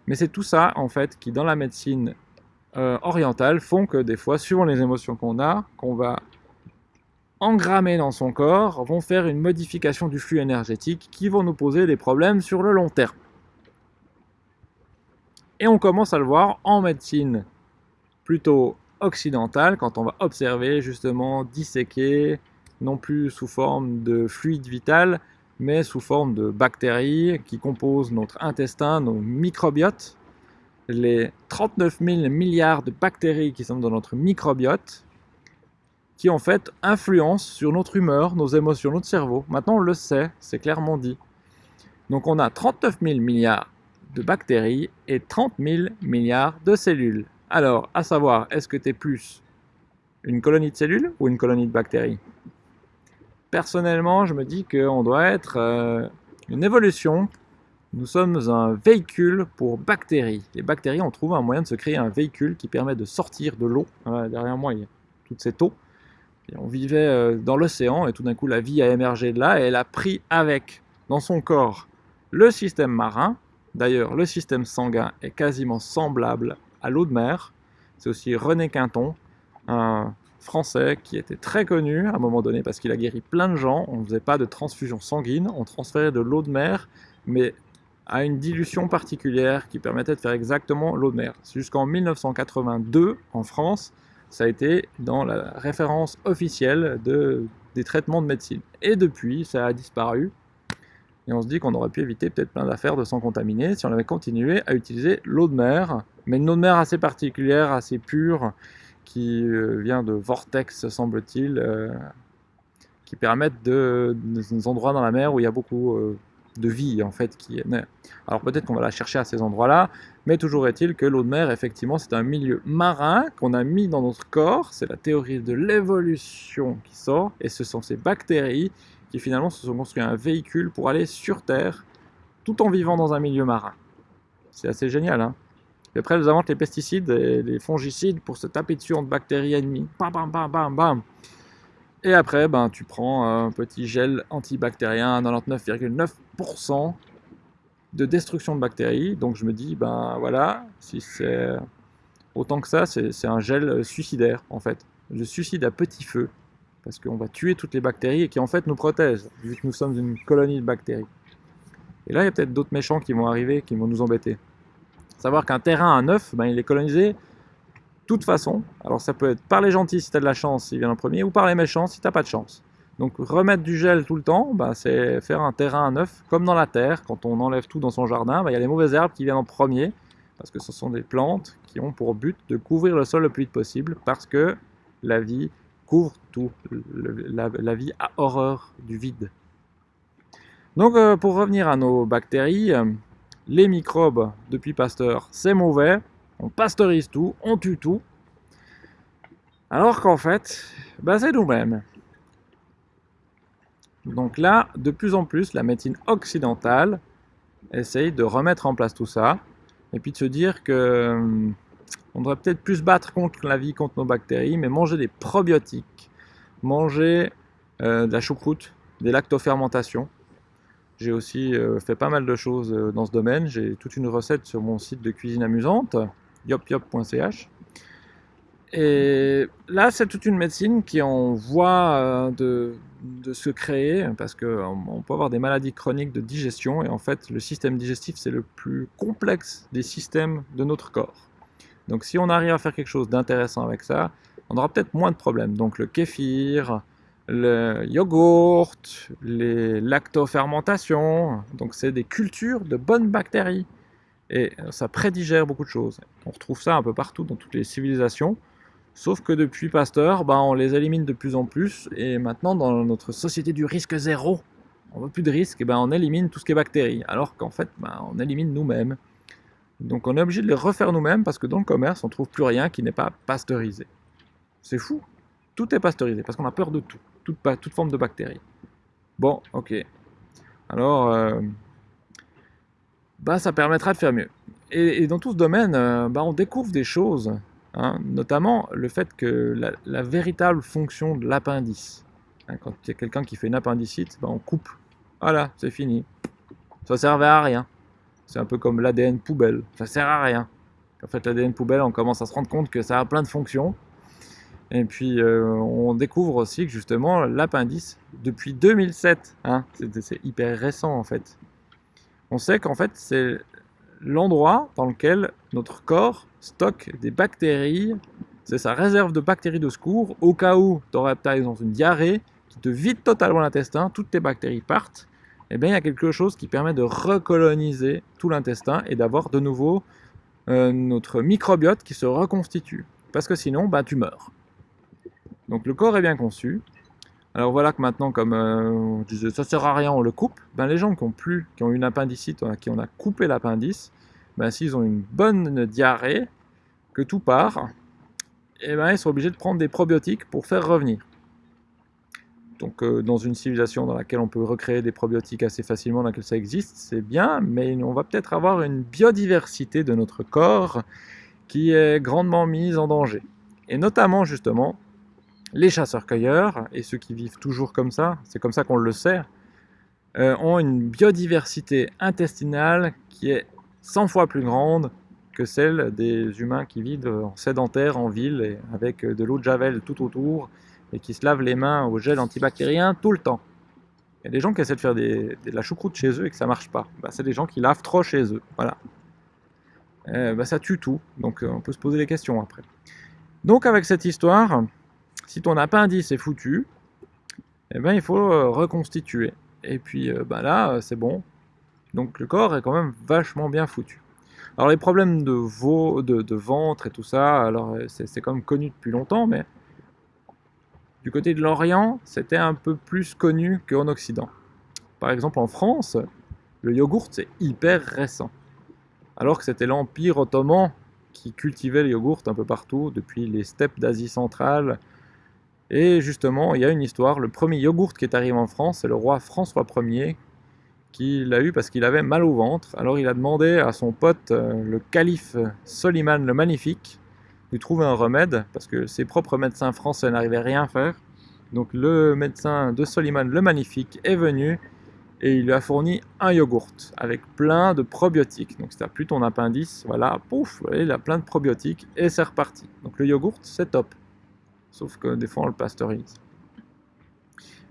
Mais c'est tout ça, en fait, qui dans la médecine euh, orientale font que des fois, suivant les émotions qu'on a, qu'on va engrammés dans son corps vont faire une modification du flux énergétique qui vont nous poser des problèmes sur le long terme. Et on commence à le voir en médecine plutôt occidentale, quand on va observer justement disséquer, non plus sous forme de fluide vital, mais sous forme de bactéries qui composent notre intestin, nos microbiotes, les 39 000 milliards de bactéries qui sont dans notre microbiote, qui en fait influence sur notre humeur, nos émotions, notre cerveau. Maintenant on le sait, c'est clairement dit. Donc on a 39 000 milliards de bactéries et 30 000 milliards de cellules. Alors, à savoir, est-ce que tu es plus une colonie de cellules ou une colonie de bactéries? Personnellement, je me dis qu'on doit être euh, une évolution. Nous sommes un véhicule pour bactéries. Les bactéries ont trouvé un moyen de se créer un véhicule qui permet de sortir de l'eau. derrière moi, il y a toute cette eau on vivait euh, dans l'océan et tout d'un coup la vie a émergé de là et elle a pris avec dans son corps le système marin, D'ailleurs, le système sanguin est quasiment semblable à l'eau de mer. C'est aussi René Quinton, un français qui était très connu à un moment donné parce qu'il a guéri plein de gens. On ne faisait pas de transfusion sanguine, on transférait de l'eau de mer, mais à une dilution particulière qui permettait de faire exactement l'eau de mer. Jusqu'en 1982, en France, ça a été dans la référence officielle de, des traitements de médecine. Et depuis, ça a disparu. Et on se dit qu'on aurait pu éviter peut-être plein d'affaires de s'en contaminer si on avait continué à utiliser l'eau de mer, mais une eau de mer assez particulière, assez pure, qui euh, vient de vortex, semble-t-il, euh, qui permettent de, des endroits dans la mer où il y a beaucoup euh, de vie en fait qui est Alors peut-être qu'on va la chercher à ces endroits-là, mais toujours est-il que l'eau de mer, effectivement, c'est un milieu marin qu'on a mis dans notre corps. C'est la théorie de l'évolution qui sort, et ce sont ces bactéries qui finalement se sont construits un véhicule pour aller sur Terre, tout en vivant dans un milieu marin. C'est assez génial, hein et après, ils inventent les pesticides et les fongicides pour se taper dessus entre bactéries ennemies. Bam, bam, bam, bam. Et après, ben, tu prends un petit gel antibactérien à 99,9% de destruction de bactéries. Donc je me dis, ben voilà, si c'est autant que ça, c'est un gel suicidaire en fait. Je suicide à petit feu parce qu'on va tuer toutes les bactéries et qui en fait nous protègent, vu que nous sommes une colonie de bactéries. Et là, il y a peut-être d'autres méchants qui vont arriver, qui vont nous embêter. Savoir qu'un terrain à neuf, ben, il est colonisé toute façon. Alors ça peut être par les gentils si tu as de la chance, il vient en premier, ou par les méchants si tu pas de chance. Donc remettre du gel tout le temps, ben, c'est faire un terrain à neuf, comme dans la terre, quand on enlève tout dans son jardin, ben, il y a les mauvaises herbes qui viennent en premier, parce que ce sont des plantes qui ont pour but de couvrir le sol le plus vite possible, parce que la vie couvre tout, la, vie a horreur du vide. Donc euh, pour revenir à nos bactéries, les microbes depuis Pasteur, c'est mauvais, on pasteurise tout, on tue tout, alors qu'en fait, bah, c'est nous-mêmes. Donc là, de plus en plus, la médecine occidentale essaye de remettre en place tout ça, et puis de se dire que hum, on devrait peut-être plus battre contre la vie, contre nos bactéries, mais manger des probiotiques, manger euh, de la choucroute, des lactofermentations, j'ai aussi euh, fait pas mal de choses euh, dans ce domaine. J'ai toute une recette sur mon site de cuisine amusante, yopyop.ch. Et là, c'est toute une médecine qui en voie euh, de, de, se créer parce qu'on peut avoir des maladies chroniques de digestion et en fait, le système digestif, c'est le plus complexe des systèmes de notre corps. Donc, si on arrive à faire quelque chose d'intéressant avec ça, on aura peut-être moins de problèmes. Donc, le kéfir, le yogourt, les lactofermentations. Donc c'est des cultures de bonnes bactéries. Et ça prédigère beaucoup de choses. On retrouve ça un peu partout dans toutes les civilisations. Sauf que depuis Pasteur, bah, on les élimine de plus en plus. Et maintenant, dans notre société du risque zéro, on veut plus de risque, et ben on élimine tout ce qui est bactéries. Alors qu'en fait, bah, on élimine nous-mêmes. Donc on est obligé de les refaire nous-mêmes parce que dans le commerce, on trouve plus rien qui n'est pas pasteurisé. C'est fou. Tout est pasteurisé parce qu'on a peur de tout toute, forme de bactéries. Bon, ok. Alors, euh, bah, ça permettra de faire mieux. Et, dans tout ce domaine, euh, bah, on découvre des choses, hein, notamment le fait que la, véritable fonction de l'appendice, hein, quand il y a quelqu'un qui fait une appendicite, bah, on coupe. Voilà, c'est fini. Ça servait à rien. C'est un peu comme l'ADN poubelle. Ça sert à rien. En fait, l'ADN poubelle, on commence à se rendre compte que ça a plein de fonctions. Et puis euh, on découvre aussi que justement l'appendice, depuis 2007, hein, c'est hyper récent en fait, on sait qu'en fait c'est l'endroit dans lequel notre corps stocke des bactéries, c'est sa réserve de bactéries de secours, au cas où tu aurais par exemple une diarrhée qui te vide totalement l'intestin, toutes tes bactéries partent, et eh bien il y a quelque chose qui permet de recoloniser tout l'intestin et d'avoir de nouveau euh, notre microbiote qui se reconstitue. Parce que sinon, bah, tu meurs. Donc le corps est bien conçu. Alors voilà que maintenant, comme euh, on disait, ça sert à rien, on le coupe. Ben, les gens qui ont plus, qui ont une appendicite, qui on a coupé l'appendice, ben, s'ils ont une bonne diarrhée, que tout part, et eh ben, ils sont obligés de prendre des probiotiques pour faire revenir. Donc euh, dans une civilisation dans laquelle on peut recréer des probiotiques assez facilement, dans laquelle ça existe, c'est bien, mais on va peut-être avoir une biodiversité de notre corps qui est grandement mise en danger. Et notamment justement les chasseurs-cueilleurs, et ceux qui vivent toujours comme ça, c'est comme ça qu'on le sait, euh, ont une biodiversité intestinale qui est 100 fois plus grande que celle des humains qui vivent en sédentaire, en ville, et avec de l'eau de javel tout autour, et qui se lavent les mains au gel antibactérien tout le temps. Il y a des gens qui essaient de faire de la choucroute chez eux et que ça marche pas. Bah, c'est des gens qui lavent trop chez eux. Voilà. Euh, bah, ça tue tout. Donc euh, on peut se poser des questions après. Donc avec cette histoire, si ton appendice est foutu, eh ben, il faut euh, reconstituer. Et puis bah, là, c'est bon. Donc le corps est quand même vachement bien foutu. Alors les problèmes de, veau, de, ventre et tout ça, alors c'est quand même connu depuis longtemps, mais du côté de l'Orient, c'était un peu plus connu qu'en Occident. Par exemple en France, le yogourt c'est hyper récent. Alors que c'était l'Empire ottoman qui cultivait le yogourt un peu partout, depuis les steppes d'Asie centrale. Et justement, il y a une histoire, le premier yogourt qui est arrivé en France, c'est le roi François Ier qui l'a eu parce qu'il avait mal au ventre. Alors il a demandé à son pote, euh, le calife Soliman le Magnifique, de trouver un remède, parce que ses propres médecins français n'arrivaient rien à faire. Donc le médecin de Soliman le Magnifique est venu et il lui a fourni un yogourt avec plein de probiotiques. Donc si tu plus ton appendice, voilà, pouf, il a plein de probiotiques et c'est reparti. Donc le yogourt, c'est top. Sauf que des fois on le pasteurise.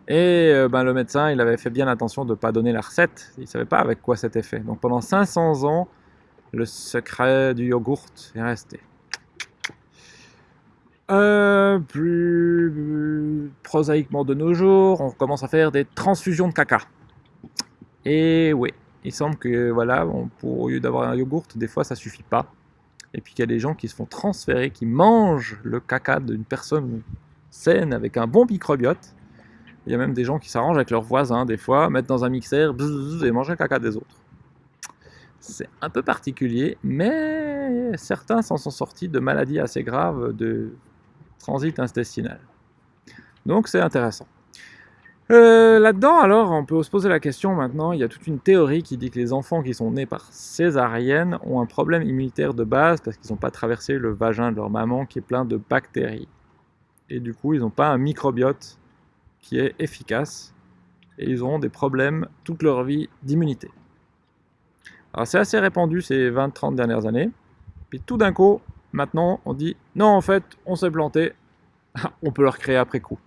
Et euh, ben, le médecin, il avait fait bien attention de ne pas donner la recette. Il ne savait pas avec quoi c'était fait. Donc pendant 500 ans, le secret du yogourt est resté. Euh, plus prosaïquement de nos jours, on commence à faire des transfusions de caca. Et oui, il semble que voilà, pour, au lieu d'avoir un yogourt, des fois ça suffit pas. Et puis qu'il y a des gens qui se font transférer, qui mangent le caca d'une personne saine avec un bon microbiote. Il y a même des gens qui s'arrangent avec leurs voisins, des fois, mettent dans un mixeur et mangent le caca des autres. C'est un peu particulier, mais certains s'en sont sortis de maladies assez graves de transit intestinal. Donc c'est intéressant. Euh, là-dedans, alors, on peut se poser la question maintenant, il y a toute une théorie qui dit que les enfants qui sont nés par césarienne ont un problème immunitaire de base parce qu'ils n'ont pas traversé le vagin de leur maman qui est plein de bactéries. Et du coup, ils n'ont pas un microbiote qui est efficace et ils auront des problèmes toute leur vie d'immunité. Alors c'est assez répandu ces 20-30 dernières années. Puis tout d'un coup, maintenant, on dit non, en fait, on s'est planté, on peut le recréer après coup.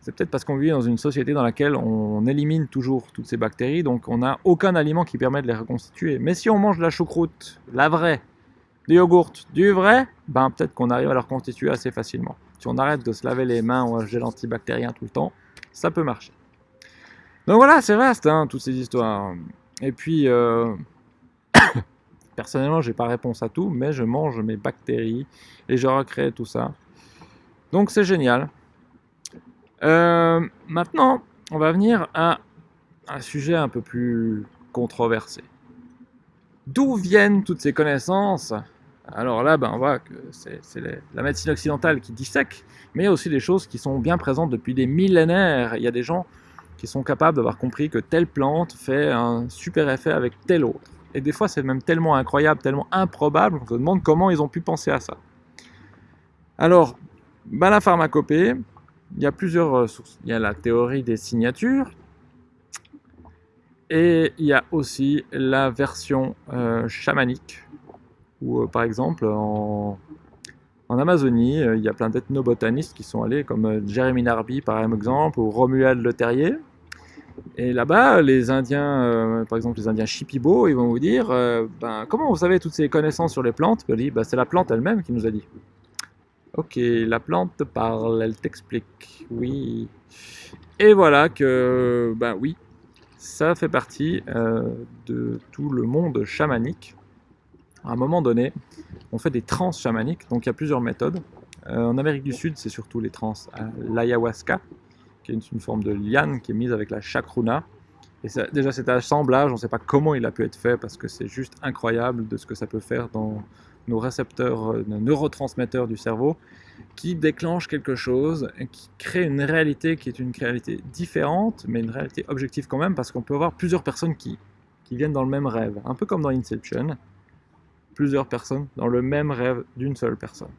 C'est peut-être parce qu'on vit dans une société dans laquelle on élimine toujours toutes ces bactéries, donc on n'a aucun aliment qui permet de les reconstituer. Mais si on mange de la choucroute, la vraie, du yogourt, du vrai, ben peut-être qu'on arrive à le reconstituer assez facilement. Si on arrête de se laver les mains un gel antibactérien tout le temps, ça peut marcher. Donc voilà, c'est vaste, hein, toutes ces histoires. Et puis, euh... personnellement, j'ai pas réponse à tout, mais je mange mes bactéries et je recrée tout ça. Donc c'est génial. Euh, maintenant, on va venir à un sujet un peu plus controversé. D'où viennent toutes ces connaissances? Alors là, ben, on voit que c'est la médecine occidentale qui dissèque, mais il y a aussi des choses qui sont bien présentes depuis des millénaires. Il y a des gens qui sont capables d'avoir compris que telle plante fait un super effet avec telle autre. Et des fois, c'est même tellement incroyable, tellement improbable, qu'on se demande comment ils ont pu penser à ça. Alors, ben, la pharmacopée, il y a plusieurs euh, sources. Il y a la théorie des signatures, et il y a aussi la version euh, chamanique, où euh, par exemple en, Amazonie, il y a plein d'ethnobotanistes qui sont allés, comme Jeremy Narby par exemple, ou Romuald Le Terrier. Et là-bas, les Indiens, par exemple les Indiens Shipibo, ils vont vous dire ben, Comment vous savez toutes ces connaissances sur les plantes? Ben, C'est la plante elle-même qui nous a dit. Ok, la plante te parle, elle t'explique, oui. Et voilà que, ben oui, ça fait partie euh, de tout le monde chamanique. À un moment donné, on fait des trans chamaniques, donc il y a plusieurs méthodes. Euh, en Amérique du Sud, c'est surtout les trans à l'ayahuasca, qui est une, forme de liane qui est mise avec la chacruna. Et déjà cet assemblage, on ne sait pas comment il a pu être fait, parce que c'est juste incroyable de ce que ça peut faire dans, nos récepteurs, euh, nos neurotransmetteurs du cerveau, qui déclenchent quelque chose, qui crée une réalité qui est une réalité différente, mais une réalité objective quand même, parce qu'on peut avoir plusieurs personnes qui, qui viennent dans le même rêve, un peu comme dans Inception, plusieurs personnes dans le même rêve d'une seule personne.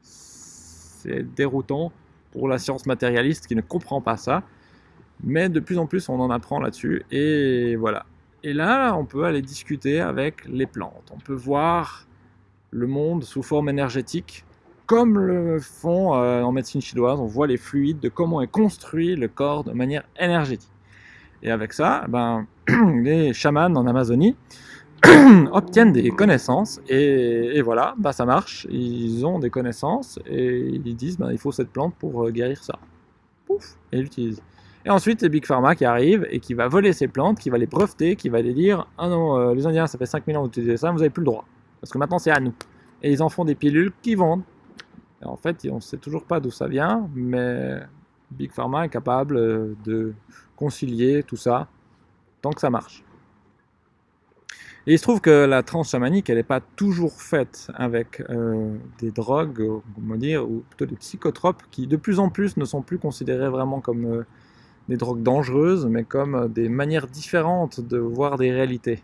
C'est déroutant pour la science matérialiste qui ne comprend pas ça, mais de plus en plus on en apprend là-dessus, et voilà. Et là, on peut aller discuter avec les plantes. On peut voir le monde sous forme énergétique, comme le font euh, en médecine chinoise. On voit les fluides, de comment est construit le corps de manière énergétique. Et avec ça, ben, les chamans en Amazonie obtiennent des connaissances et, voilà, bah ça marche. Ils ont des connaissances et ils disent bah, il faut cette plante pour euh, guérir ça. Pouf, et ils l'utilisent. Et ensuite, c'est Big Pharma qui arrive et qui va voler ces plantes, qui va les breveter, qui va les dire Ah non, euh, les Indiens, ça fait 5000 ans que vous utilisez ça, vous n'avez plus le droit. Parce que maintenant, c'est à nous. Et ils en font des pilules qui vendent. En fait, on ne sait toujours pas d'où ça vient, mais Big Pharma est capable euh, de concilier tout ça tant que ça marche. Et il se trouve que la transe chamanique, elle n'est pas toujours faite avec euh, des drogues, on dire, ou plutôt des psychotropes, qui de plus en plus ne sont plus considérés vraiment comme euh, des drogues dangereuses, mais comme euh, des manières différentes de voir des réalités.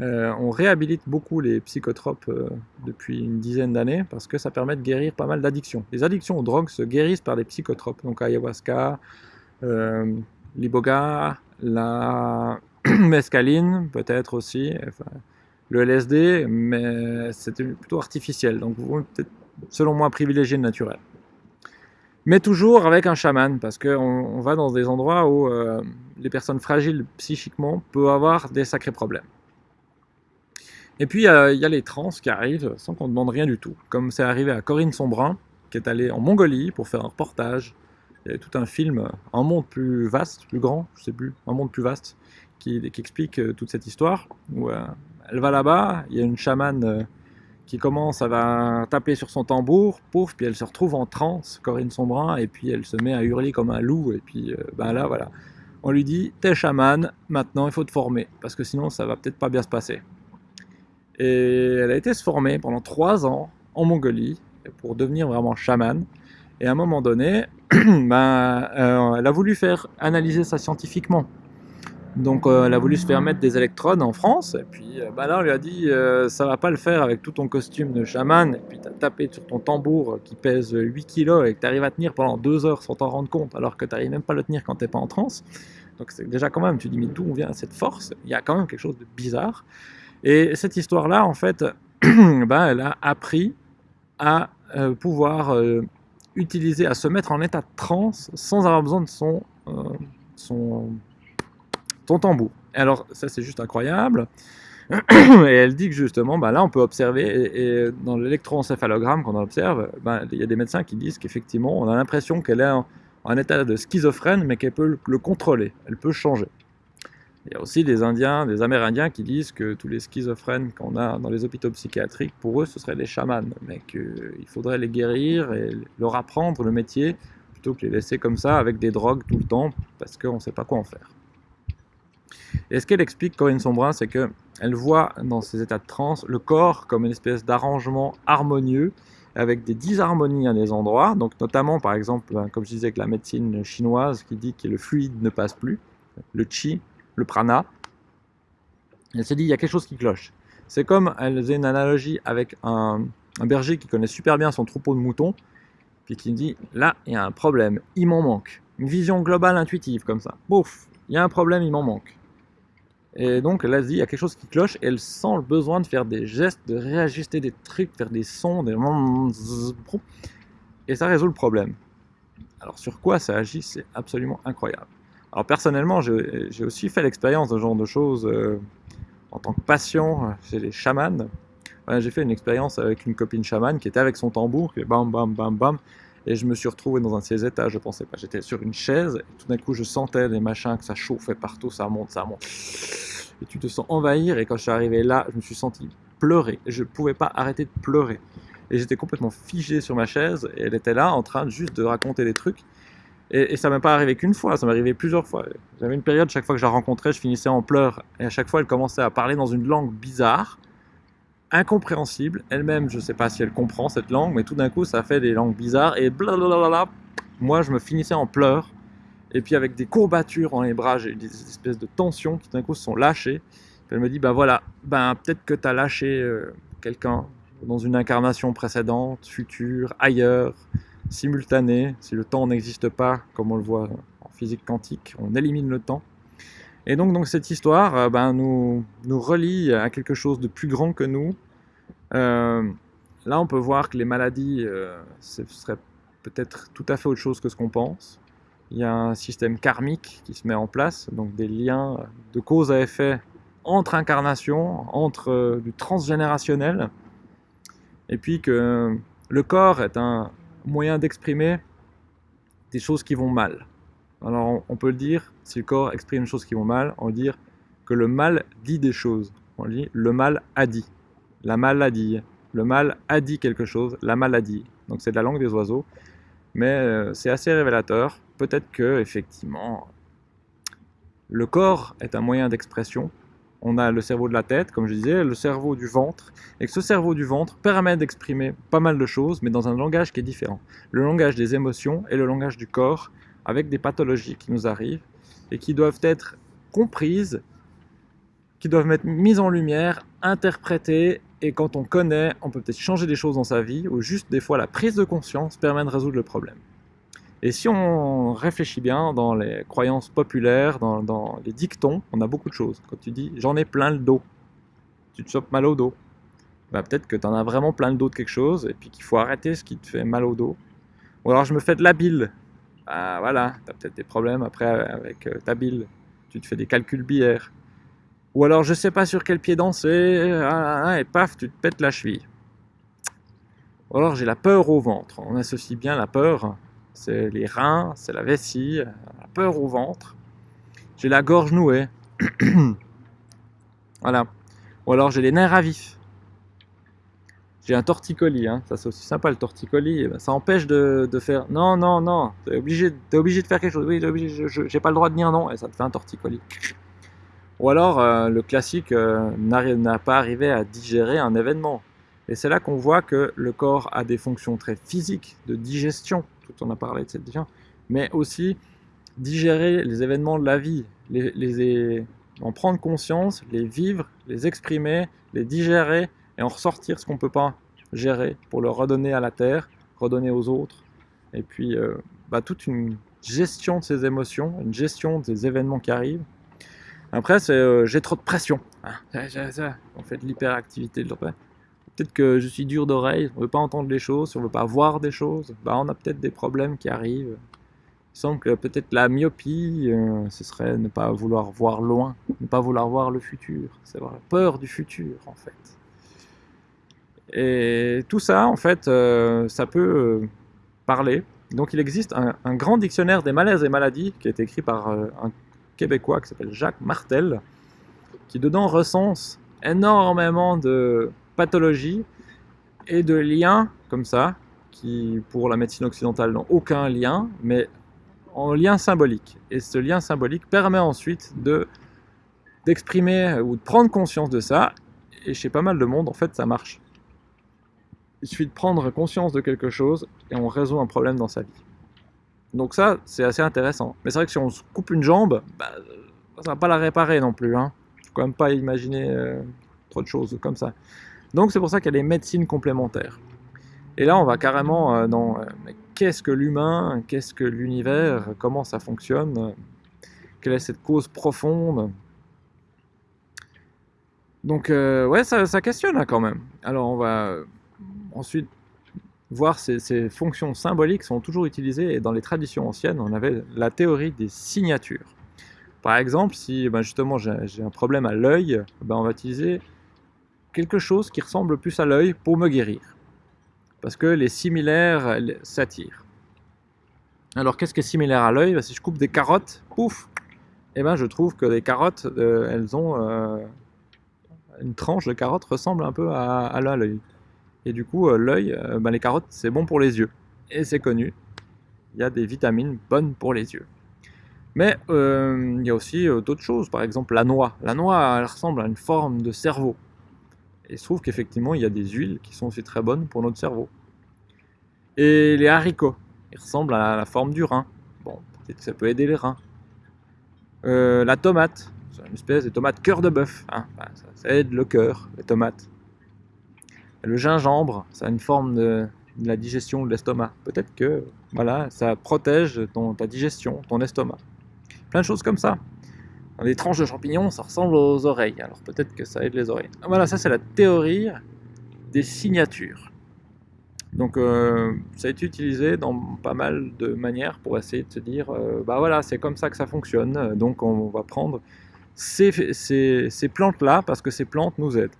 On réhabilite beaucoup les psychotropes depuis une dizaine d'années parce que ça permet de guérir pas mal d'addictions. Les addictions aux drogues se guérissent par des psychotropes, donc ayahuasca, l'iboga, la mescaline peut-être aussi, le LSD, mais c'était plutôt artificiel, donc peut-être selon moi privilégier le naturel. Mais toujours avec un chaman, parce qu'on on va dans des endroits où euh, les personnes fragiles psychiquement peuvent avoir des sacrés problèmes. Et puis il y, a les trans qui arrivent sans qu'on demande rien du tout, comme c'est arrivé à Corinne Sombrin, qui est allée en Mongolie pour faire un reportage. Il y a tout un film, un monde plus vaste, plus grand, je sais plus, un monde plus vaste, qui, explique euh, toute cette histoire. Euh, elle va là-bas, il y a une chamane euh, qui commence, à va taper sur son tambour, pouf, puis elle se retrouve en transe, Corinne Sombrin, et puis elle se met à hurler comme un loup, et puis ben là, voilà. On lui dit, t'es chamane, maintenant il faut te former, parce que sinon ça va peut-être pas bien se passer. Et elle a été se former pendant trois ans en Mongolie, pour devenir vraiment chamane, et à un moment donné, ben, elle a voulu faire analyser ça scientifiquement. Donc euh, elle a voulu se faire mettre des électrodes en France, et puis euh, bah là on lui a dit euh, ça va pas le faire avec tout ton costume de chaman, et puis t'as tapé sur ton tambour qui pèse 8 kg et que t'arrives à tenir pendant 2 heures sans t'en rendre compte, alors que t'arrives même pas à le tenir quand t'es pas en transe. Donc c'est déjà quand même, tu dis mais d'où vient cette force? Il y a quand même quelque chose de bizarre. Et cette histoire-là, en fait, bah, elle a appris à pouvoir utiliser, à se mettre en état de transe sans avoir besoin de son, son ton tambour. Alors ça c'est juste incroyable. Et elle dit que justement, bah là on peut observer, et, dans l'électroencéphalogramme qu'on observe, bah, il y a des médecins qui disent qu'effectivement on a l'impression qu'elle est en, état de schizophrène, mais qu'elle peut le, contrôler, elle peut changer. Il y a aussi des Indiens, des Amérindiens qui disent que tous les schizophrènes qu'on a dans les hôpitaux psychiatriques, pour eux ce seraient des chamans, mais qu'il faudrait les guérir et leur apprendre le métier, plutôt que les laisser comme ça avec des drogues tout le temps, parce qu'on ne sait pas quoi en faire. Et ce qu'elle explique, Corinne Sombrin, c'est qu'elle voit dans ces états de transe le corps comme une espèce d'arrangement harmonieux avec des disharmonies à des endroits, donc notamment par exemple, ben, comme je disais avec la médecine chinoise qui dit que le fluide ne passe plus, le chi, le prana, elle s'est dit il y a quelque chose qui cloche. C'est comme elle faisait une analogie avec un, berger qui connaît super bien son troupeau de moutons, puis qui dit là il y a un problème, il m'en manque. Une vision globale intuitive comme ça. Bouf, il y a un problème, il m'en manque. Et donc là, il y a quelque chose qui cloche et elle sent le besoin de faire des gestes, de réajuster des trucs, faire des sons, des... Et ça résout le problème. Alors sur quoi ça agit, c'est absolument incroyable. Alors personnellement, j'ai aussi fait l'expérience de ce genre de choses euh, en tant que patient chez les chamans. j'ai fait une expérience avec une copine chamane qui était avec son tambour, qui bam bam bam bam, et je me suis retrouvé dans un de ces états, je pensais pas. J'étais sur une chaise, et tout d'un coup, je sentais les machins, que ça chauffait partout, ça monte, ça monte. Et tu te sens envahir, et quand je suis arrivé là, je me suis senti pleurer. Je ne pouvais pas arrêter de pleurer. Et j'étais complètement figé sur ma chaise, et elle était là, en train juste de raconter des trucs. Et, et ça m'est pas arrivé qu'une fois, ça m'est arrivé plusieurs fois. J'avais une période, chaque fois que je la rencontrais, je finissais en pleurs. Et à chaque fois, elle commençait à parler dans une langue bizarre incompréhensible. Elle-même, je ne sais pas si elle comprend cette langue, mais tout d'un coup, ça fait des langues bizarres et blablabla. Moi, je me finissais en pleurs. Et puis avec des courbatures dans les bras, j'ai des espèces de tensions qui d'un coup se sont lâchées. elle me dit, ben voilà, ben peut-être que tu as lâché euh, quelqu'un dans une incarnation précédente, future, ailleurs, simultanée, si le temps n'existe pas, comme on le voit en physique quantique, on élimine le temps. Et donc, donc cette histoire euh, ben, nous, nous relie à quelque chose de plus grand que nous. Euh, là, on peut voir que les maladies, euh, ce serait peut-être tout à fait autre chose que ce qu'on pense. Il y a un système karmique qui se met en place, donc des liens de cause à effet entre incarnations, entre du transgénérationnel, et puis que le corps est un moyen d'exprimer des choses qui vont mal. Alors on peut le dire, si le corps exprime des choses qui vont mal, on dire que le mal dit des choses. On dit le mal a dit, la maladie. Le mal a dit quelque chose, la maladie. Donc c'est de la langue des oiseaux, mais euh, c'est assez révélateur. Peut-être que effectivement, le corps est un moyen d'expression. On a le cerveau de la tête, comme je disais, le cerveau du ventre, et que ce cerveau du ventre permet d'exprimer pas mal de choses, mais dans un langage qui est différent. Le langage des émotions et le langage du corps, avec des pathologies qui nous arrivent et qui doivent être comprises, qui doivent être mises en lumière, interprétées, et quand on connaît, on peut peut-être changer des choses dans sa vie, ou juste des fois la prise de conscience permet de résoudre le problème. Et si on réfléchit bien dans les croyances populaires, dans, les dictons, on a beaucoup de choses. Quand tu dis « j'en ai plein le dos », tu te chopes mal au dos. Bah, peut-être que tu en as vraiment plein le dos de quelque chose, et puis qu'il faut arrêter ce qui te fait mal au dos. Ou alors je me fais de la bile, bah voilà, tu as peut-être des problèmes après avec euh, ta bile. Tu te fais des calculs bières. Ou alors je sais pas sur quel pied danser, ah, ah, et paf, tu te pètes la cheville. Ou alors j'ai la peur au ventre. On associe bien la peur, c'est les reins, c'est la vessie, la peur au ventre. J'ai la gorge nouée. voilà. Ou alors j'ai les nerfs à vif j'ai un torticolis, hein. ça c'est aussi sympa le torticolis, eh ben, ça empêche de, faire non, non, non, t'es obligé, es obligé de faire quelque chose, oui, j'ai pas le droit de dire non, et ça te fait un torticolis. Ou alors euh, le classique euh, n'a pas arrivé à digérer un événement. Et c'est là qu'on voit que le corps a des fonctions très physiques, de digestion, tout on a parlé de cette mais aussi digérer les événements de la vie, les, en prendre conscience, les vivre, les exprimer, les digérer, et en ressortir ce qu'on ne peut pas gérer pour le redonner à la terre, redonner aux autres. Et puis euh, bah, toute une gestion de ces émotions, une gestion des événements qui arrivent. Après, c'est euh, j'ai trop de pression. Ah, on fait de l'hyperactivité. Peut-être que je suis dur d'oreille, on ne veut pas entendre les choses, on ne veut pas voir des choses. Bah, on a peut-être des problèmes qui arrivent. Il semble que peut-être la myopie, euh, ce serait ne pas vouloir voir loin, ne pas vouloir voir le futur. C'est avoir peur du futur, en fait. Et tout ça, en fait, euh, ça peut euh, parler. Donc il existe un, grand dictionnaire des malaises et maladies qui a été écrit par un Québécois qui s'appelle Jacques Martel, qui dedans recense énormément de pathologies et de liens comme ça, qui pour la médecine occidentale n'ont aucun lien, mais en lien symbolique. Et ce lien symbolique permet ensuite de d'exprimer ou de prendre conscience de ça, et chez pas mal de monde, en fait, ça marche. Il suffit de prendre conscience de quelque chose et on résout un problème dans sa vie. Donc ça, c'est assez intéressant. Mais c'est vrai que si on se coupe une jambe, bah, ça va pas la réparer non plus. Hein. Faut quand même pas imaginer euh, trop de choses comme ça. Donc c'est pour ça a les médecines complémentaires. Et là, on va carrément euh, dans euh, qu'est-ce que l'humain, qu'est-ce que l'univers, comment ça fonctionne, quelle est cette cause profonde? Donc ouais, ça, ça questionne hein, quand même. Alors on va ensuite voir ces, fonctions symboliques sont toujours utilisées et dans les traditions anciennes, on avait la théorie des signatures. Par exemple, si ben justement j'ai un problème à l'œil, ben on va utiliser quelque chose qui ressemble plus à l'œil pour me guérir. Parce que les similaires s'attirent. Alors qu'est-ce qui est similaire à l'œil? Ben, Si je coupe des carottes, pouf eh ben, je trouve que les carottes, euh, elles ont... Euh, une tranche de carotte ressemble un peu à, l'œil. Et du coup, euh, l'œil, ben, les carottes, c'est bon pour les yeux. Et c'est connu. Il y a des vitamines bonnes pour les yeux. Mais il y a aussi d'autres choses, par exemple la noix. La noix, elle ressemble à une forme de cerveau. Et il se trouve qu'effectivement, il y a des huiles qui sont aussi très bonnes pour notre cerveau. Et les haricots, ils ressemblent à la forme du rein. Bon, peut-être que ça peut aider les reins. la tomate, c'est une espèce de tomate cœur de bœuf. Hein. ça aide le cœur, les tomates. Le gingembre, ça a une forme de, la digestion de l'estomac. Peut-être que voilà, ça protège ta digestion, ton estomac. Plein de choses comme ça. Des tranches de champignons, ça ressemble aux oreilles. Alors peut-être que ça aide les oreilles. Voilà, ça c'est la théorie des signatures. Donc euh, ça a été utilisé dans pas mal de manières pour essayer de se dire, euh, bah voilà, c'est comme ça que ça fonctionne, donc on va prendre ces, plantes-là parce que ces plantes nous aident.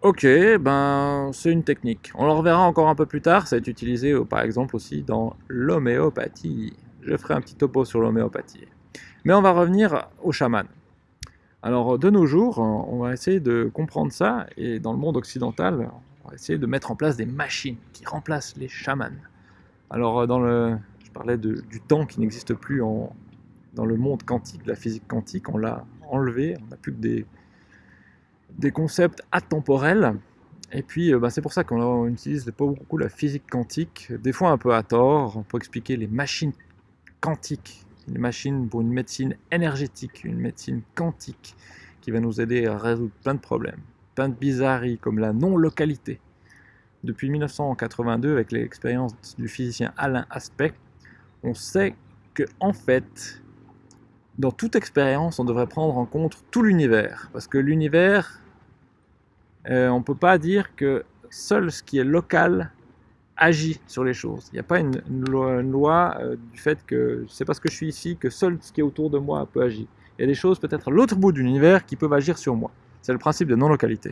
Ok, ben c'est une technique. On le reverra encore un peu plus tard, ça va être utilisé par exemple aussi dans l'homéopathie. Je ferai un petit topo sur l'homéopathie. Mais on va revenir au chaman. Alors de nos jours, on va essayer de comprendre ça, et dans le monde occidental, on va essayer de mettre en place des machines qui remplacent les chamans. Alors dans le, je parlais du temps qui n'existe plus dans le monde quantique, la physique quantique, on l'a enlevé, on n'a plus que des, concepts atemporels, et puis bah, c'est pour ça qu'on utilise pas beaucoup la physique quantique, des fois un peu à tort, pour expliquer les machines quantiques une machine pour une médecine énergétique, une médecine quantique, qui va nous aider à résoudre plein de problèmes, plein de bizarreries comme la non-localité. Depuis 1982, avec l'expérience du physicien Alain Aspect, on sait que en fait, dans toute expérience, on devrait prendre en compte tout l'univers, parce que l'univers, euh, on ne peut pas dire que seul ce qui est local agit sur les choses. Il n'y a pas une, loi, euh, du fait que c'est parce que je suis ici que seul ce qui est autour de moi peut agir. Il y a des choses peut-être à l'autre bout de l'univers qui peuvent agir sur moi. C'est le principe de non-localité.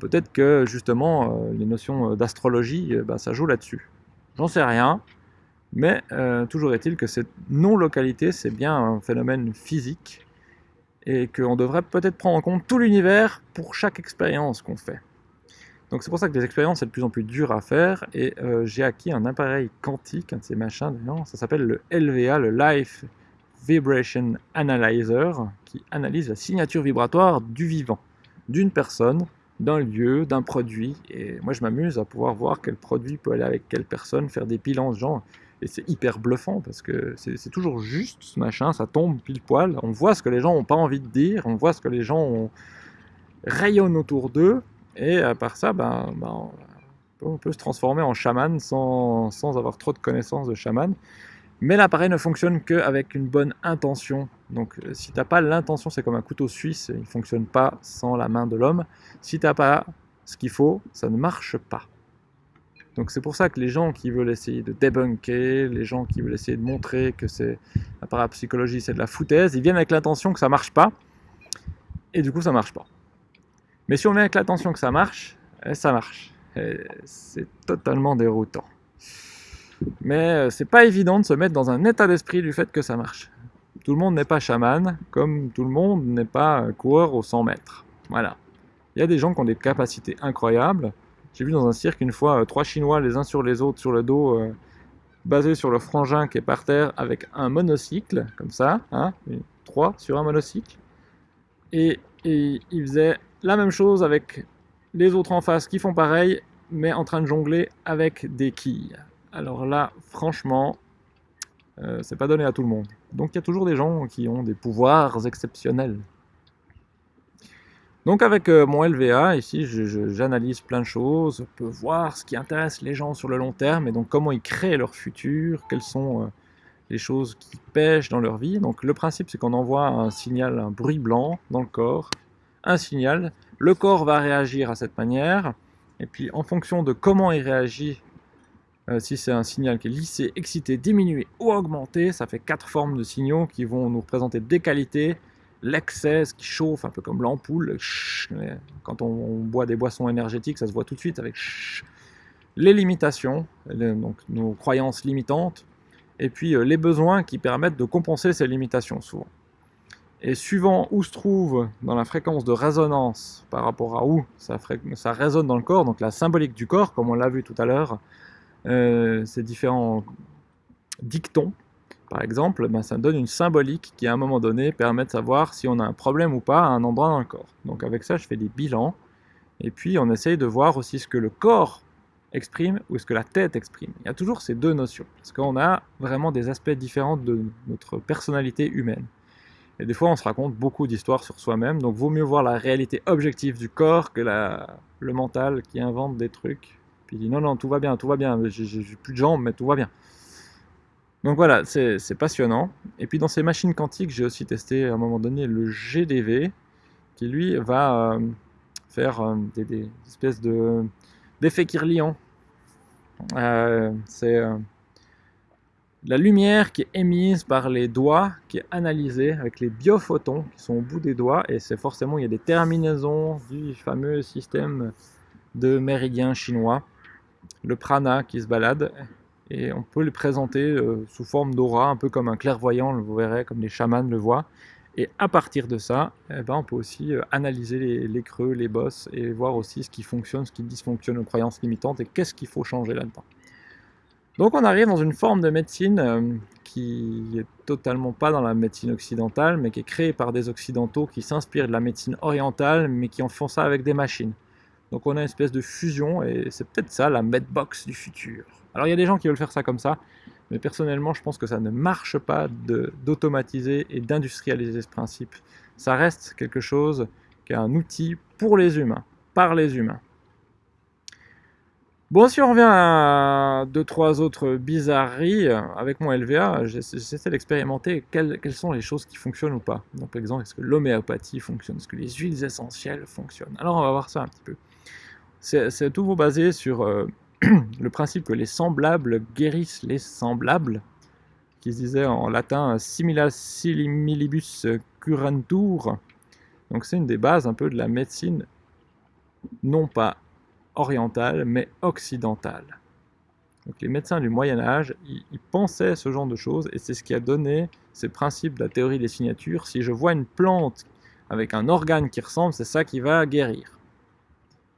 Peut-être que justement euh, les notions euh, d'astrologie, bah, ça joue là-dessus. J'en sais rien, mais toujours est-il que cette non-localité, c'est bien un phénomène physique et qu'on devrait peut-être prendre en compte tout l'univers pour chaque expérience qu'on fait. Donc c'est pour ça que les expériences c'est de plus en plus dur à faire et euh, j'ai acquis un appareil quantique, un de ces machins, ça s'appelle le LVA, le Life Vibration Analyzer, qui analyse la signature vibratoire du vivant, d'une personne, d'un lieu, d'un produit. Et moi je m'amuse à pouvoir voir quel produit peut aller avec quelle personne, faire des bilans de gens. Et c'est hyper bluffant parce que c'est toujours juste ce machin, ça tombe pile poil. On voit ce que les gens n'ont pas envie de dire, on voit ce que les gens rayonnent autour d'eux et à part ça, ben, ben, on peut se transformer en chaman sans, sans avoir trop de connaissances de chaman. Mais l'appareil ne fonctionne qu'avec une bonne intention. Donc euh, si tu n'as pas l'intention, c'est comme un couteau suisse, il ne fonctionne pas sans la main de l'homme. Si tu n'as pas ce qu'il faut, ça ne marche pas. Donc c'est pour ça que les gens qui veulent essayer de débunker, les gens qui veulent essayer de montrer que c'est la parapsychologie c'est de la foutaise, ils viennent avec l'intention que ça marche pas, et du coup ça marche pas. Mais si on met avec l'attention que ça marche, eh, ça marche. C'est totalement déroutant. Mais euh, c'est pas évident de se mettre dans un état d'esprit du fait que ça marche. Tout le monde n'est pas chaman, comme tout le monde n'est pas coureur aux 100 mètres. Voilà. Il y a des gens qui ont des capacités incroyables. J'ai vu dans un cirque une fois euh, trois Chinois les uns sur les autres sur le dos, euh, basés sur le frangin qui est par terre avec un monocycle, comme ça, hein, trois sur un monocycle. Et, et ils faisaient la même chose avec les autres en face qui font pareil, mais en train de jongler avec des quilles. Alors là, franchement, euh, c'est pas donné à tout le monde. Donc il y a toujours des gens qui ont des pouvoirs exceptionnels. Donc avec euh, mon LVA, ici, j'analyse plein de choses, je peux voir ce qui intéresse les gens sur le long terme, et donc comment ils créent leur futur, quelles sont euh, les choses qui pêchent dans leur vie. Donc le principe, c'est qu'on envoie un signal, un bruit blanc dans le corps, un signal, le corps va réagir à cette manière, et puis en fonction de comment il réagit, euh, si c'est un signal qui est lissé, excité, diminué ou augmenté, ça fait quatre formes de signaux qui vont nous représenter des qualités, l'excès, ce qui chauffe, un peu comme l'ampoule, quand on, boit des boissons énergétiques, ça se voit tout de suite avec les limitations, donc nos croyances limitantes, et puis euh, les besoins qui permettent de compenser ces limitations souvent. Et suivant où se trouve dans la fréquence de résonance par rapport à où ça, résonne dans le corps, donc la symbolique du corps, comme on l'a vu tout à l'heure, euh, ces différents dictons, par exemple, ben, ça donne une symbolique qui à un moment donné permet de savoir si on a un problème ou pas à un endroit dans le corps. Donc avec ça, je fais des bilans, et puis on essaye de voir aussi ce que le corps exprime ou ce que la tête exprime. Il y a toujours ces deux notions, parce qu'on a vraiment des aspects différents de notre personnalité humaine. Et des fois, on se raconte beaucoup d'histoires sur soi-même, donc vaut mieux voir la réalité objective du corps que le mental qui invente des trucs. Puis il dit non, non, tout va bien, tout va bien, j'ai plus de jambes, mais tout va bien. Donc voilà, c'est passionnant. Et puis dans ces machines quantiques, j'ai aussi testé à un moment donné le GDV, qui lui va euh, faire euh, des, espèces d'effets Kirlian. Euh, c'est la lumière qui est émise par les doigts, qui est analysée avec les biophotons qui sont au bout des doigts, et c'est forcément, il y a des terminaisons du fameux système de méridiens chinois, le prana qui se balade, et on peut le présenter euh, sous forme d'aura, un peu comme un clairvoyant, vous verrez, comme les chamans le voient, et à partir de ça, eh ben, on peut aussi euh, analyser les, les, creux, les bosses, et voir aussi ce qui fonctionne, ce qui dysfonctionne aux croyances limitantes, et qu'est-ce qu'il faut changer là-dedans. Donc on arrive dans une forme de médecine euh, qui est totalement pas dans la médecine occidentale, mais qui est créée par des occidentaux qui s'inspirent de la médecine orientale, mais qui en font ça avec des machines. Donc on a une espèce de fusion, et c'est peut-être ça la medbox du futur. Alors il y a des gens qui veulent faire ça comme ça, mais personnellement je pense que ça ne marche pas d'automatiser et d'industrialiser ce principe. Ça reste quelque chose qui est un outil pour les humains, par les humains. Bon, si on revient à deux, trois autres bizarreries, avec mon LVA, j'essaie d'expérimenter quelles, sont les choses qui fonctionnent ou pas. Donc, par exemple, est-ce que l'homéopathie fonctionne? Est-ce que les huiles essentielles fonctionnent? Alors, on va voir ça un petit peu. C'est tout basé sur euh, le principe que les semblables guérissent les semblables, qui se disait en latin simila similibus curantur. Donc, c'est une des bases un peu de la médecine, non pas orientale, mais occidentale. Donc les médecins du Moyen Âge, pensaient ce genre de choses, et c'est ce qui a donné ces principes de la théorie des signatures. Si je vois une plante avec un organe qui ressemble, c'est ça qui va guérir.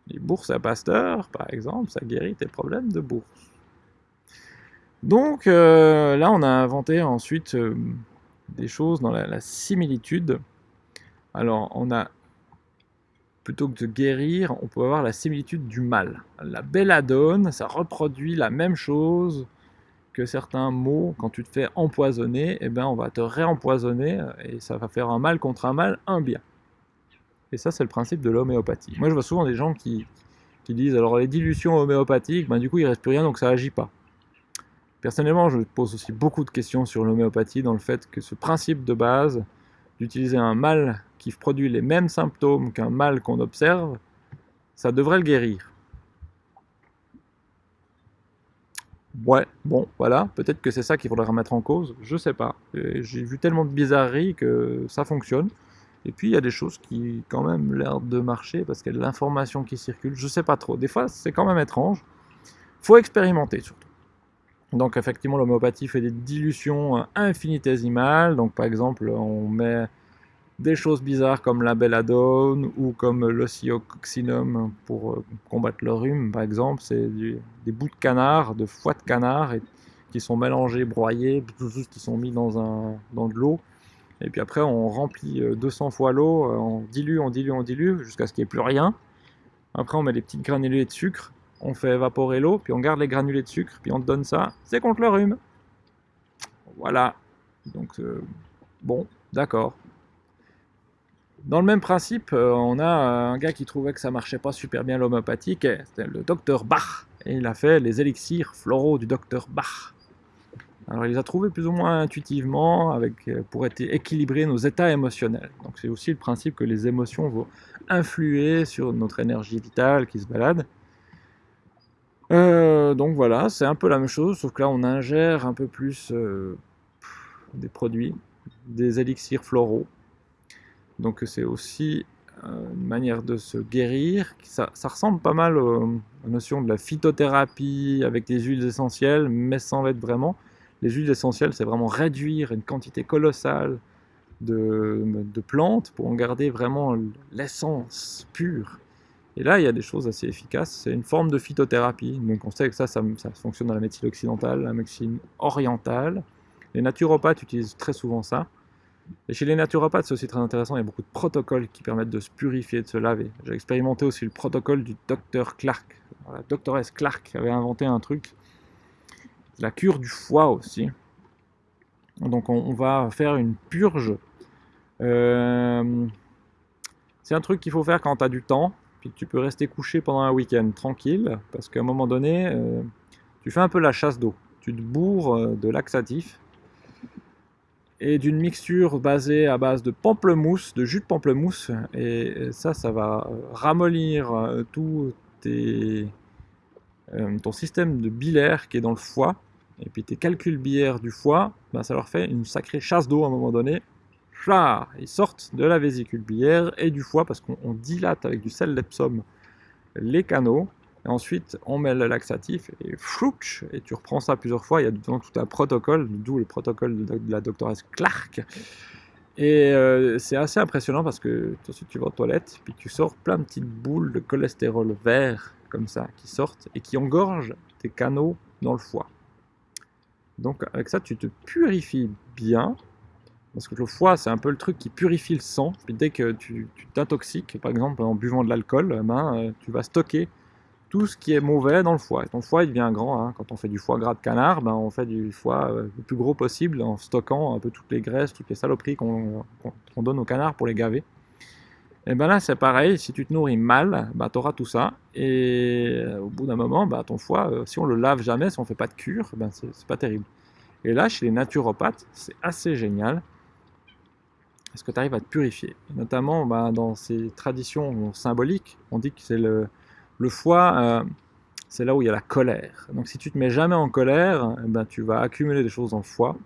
Les bourses à Pasteur, par exemple, ça guérit tes problèmes de bourse. Donc euh, là, on a inventé ensuite euh, des choses dans la similitude. Alors, on a plutôt que de guérir, on peut avoir la similitude du mal. La belladone, ça reproduit la même chose que certains mots. Quand tu te fais empoisonner, eh ben, on va te réempoisonner et ça va faire un mal contre un mal, un bien. Et ça, c'est le principe de l'homéopathie. Moi, je vois souvent des gens qui, disent alors les dilutions homéopathiques, ben, du coup, il ne reste plus rien, donc ça agit pas. Personnellement, je pose aussi beaucoup de questions sur l'homéopathie dans le fait que ce principe de base d'utiliser un mal qui produit les mêmes symptômes qu'un mal qu'on observe, ça devrait le guérir. Ouais, bon, voilà, peut-être que c'est ça qu'il faudrait remettre en cause, je sais pas. J'ai vu tellement de bizarreries que ça fonctionne. Et puis il y a des choses qui quand même l'air de marcher parce qu'il y a de l'information qui circule, je sais pas trop. Des fois c'est quand même étrange. Faut expérimenter surtout. Donc effectivement l'homéopathie fait des dilutions infinitésimales. Donc par exemple on met des choses bizarres comme la belladone ou comme l'ocyococcinum pour euh, combattre le rhume par exemple, c'est des bouts de canard, de foie de canard qui sont mélangés, broyés, qui sont mis dans, un, dans de l'eau. Et puis après on remplit 200 euh, fois l'eau, euh, on dilue, on dilue, on dilue jusqu'à ce qu'il n'y ait plus rien. Après on met des petites granulés de sucre, on fait évaporer l'eau, puis on garde les granulés de sucre, puis on te donne ça, c'est contre le rhume. Voilà. Donc bon, d'accord. Dans le même principe, euh, on a un gars qui trouvait que ça marchait pas super bien l'homéopathique, c'était le docteur Bach, et il a fait les élixirs floraux du docteur Bach. Alors il les a trouvés plus ou moins intuitivement euh, pour équilibrer nos états émotionnels. Donc c'est aussi le principe que les émotions vont influer sur notre énergie vitale qui se balade. Euh, donc voilà, c'est un peu la même chose, sauf que là on ingère un peu plus des produits, des élixirs floraux. Donc c'est aussi euh, une manière de se guérir. Ça, ressemble pas mal aux, à la notion de la phytothérapie avec des huiles essentielles, mais sans l'être vraiment. Les huiles essentielles, c'est vraiment réduire une quantité colossale de, plantes pour en garder vraiment l'essence pure. Et là, il y a des choses assez efficaces. C'est une forme de phytothérapie. Donc on sait que ça, ça, fonctionne dans la médecine occidentale, la médecine orientale. Les naturopathes utilisent très souvent ça. Et chez les naturopathes, c'est aussi très intéressant, il y a beaucoup de protocoles qui permettent de se purifier, de se laver. J'ai expérimenté aussi le protocole du docteur Clark. La doctoresse Clark avait inventé un truc, la cure du foie aussi. Donc on, va faire une purge. Euh, c'est un truc qu'il faut faire quand tu as du temps, tu peux rester couché pendant un week-end tranquille, parce qu'à un moment donné, euh, tu fais un peu la chasse d'eau tu te bourres euh, de laxatif et d'une mixture basée à base de pamplemousse, de jus de pamplemousse. Et ça, ça va ramollir tout ton système de bilaire qui est dans le foie. Et puis tes calculs biliaires du foie, ben, ça leur fait une sacrée chasse d'eau à un moment donné. Ils sortent de la vésicule biliaire et du foie parce qu'on dilate avec du sel d'Epsom les canaux. Et ensuite, on met le laxatif et flouch, et tu reprends ça plusieurs fois. Il y a tout un protocole, d'où le protocole de la doctoresse Clark. Et euh, c'est assez impressionnant parce que tout de suite tu vas aux toilettes, puis tu sors plein de petites boules de cholestérol vert comme ça qui sortent et qui engorgent tes canaux dans le foie. Donc avec ça, tu te purifies bien, parce que le foie, c'est un peu le truc qui purifie le sang. Puis dès que tu t'intoxiques, par exemple en buvant de l'alcool, ben, euh, tu vas stocker tout ce qui est mauvais dans le foie. Et ton foie, il devient grand. Hein. Quand on fait du foie gras de canard, ben, on fait du foie euh, le plus gros possible en stockant un peu toutes les graisses, toutes les saloperies qu'on donne aux canards pour les gaver. Et ben là, c'est pareil, si tu te nourris mal, ben, tu auras tout ça. Et euh, au bout d'un moment, ben, ton foie, si on le lave jamais, si on ne fait pas de cure, ben, c'est pas terrible. Et là, chez les naturopathes, c'est assez génial. Parce que tu arrives à te purifier? notamment ben, dans ces traditions symboliques, on dit que c'est le, foie, euh, c'est là où il y a la colère. Donc si tu te mets jamais en colère, eh ben, tu vas accumuler des choses dans le foie.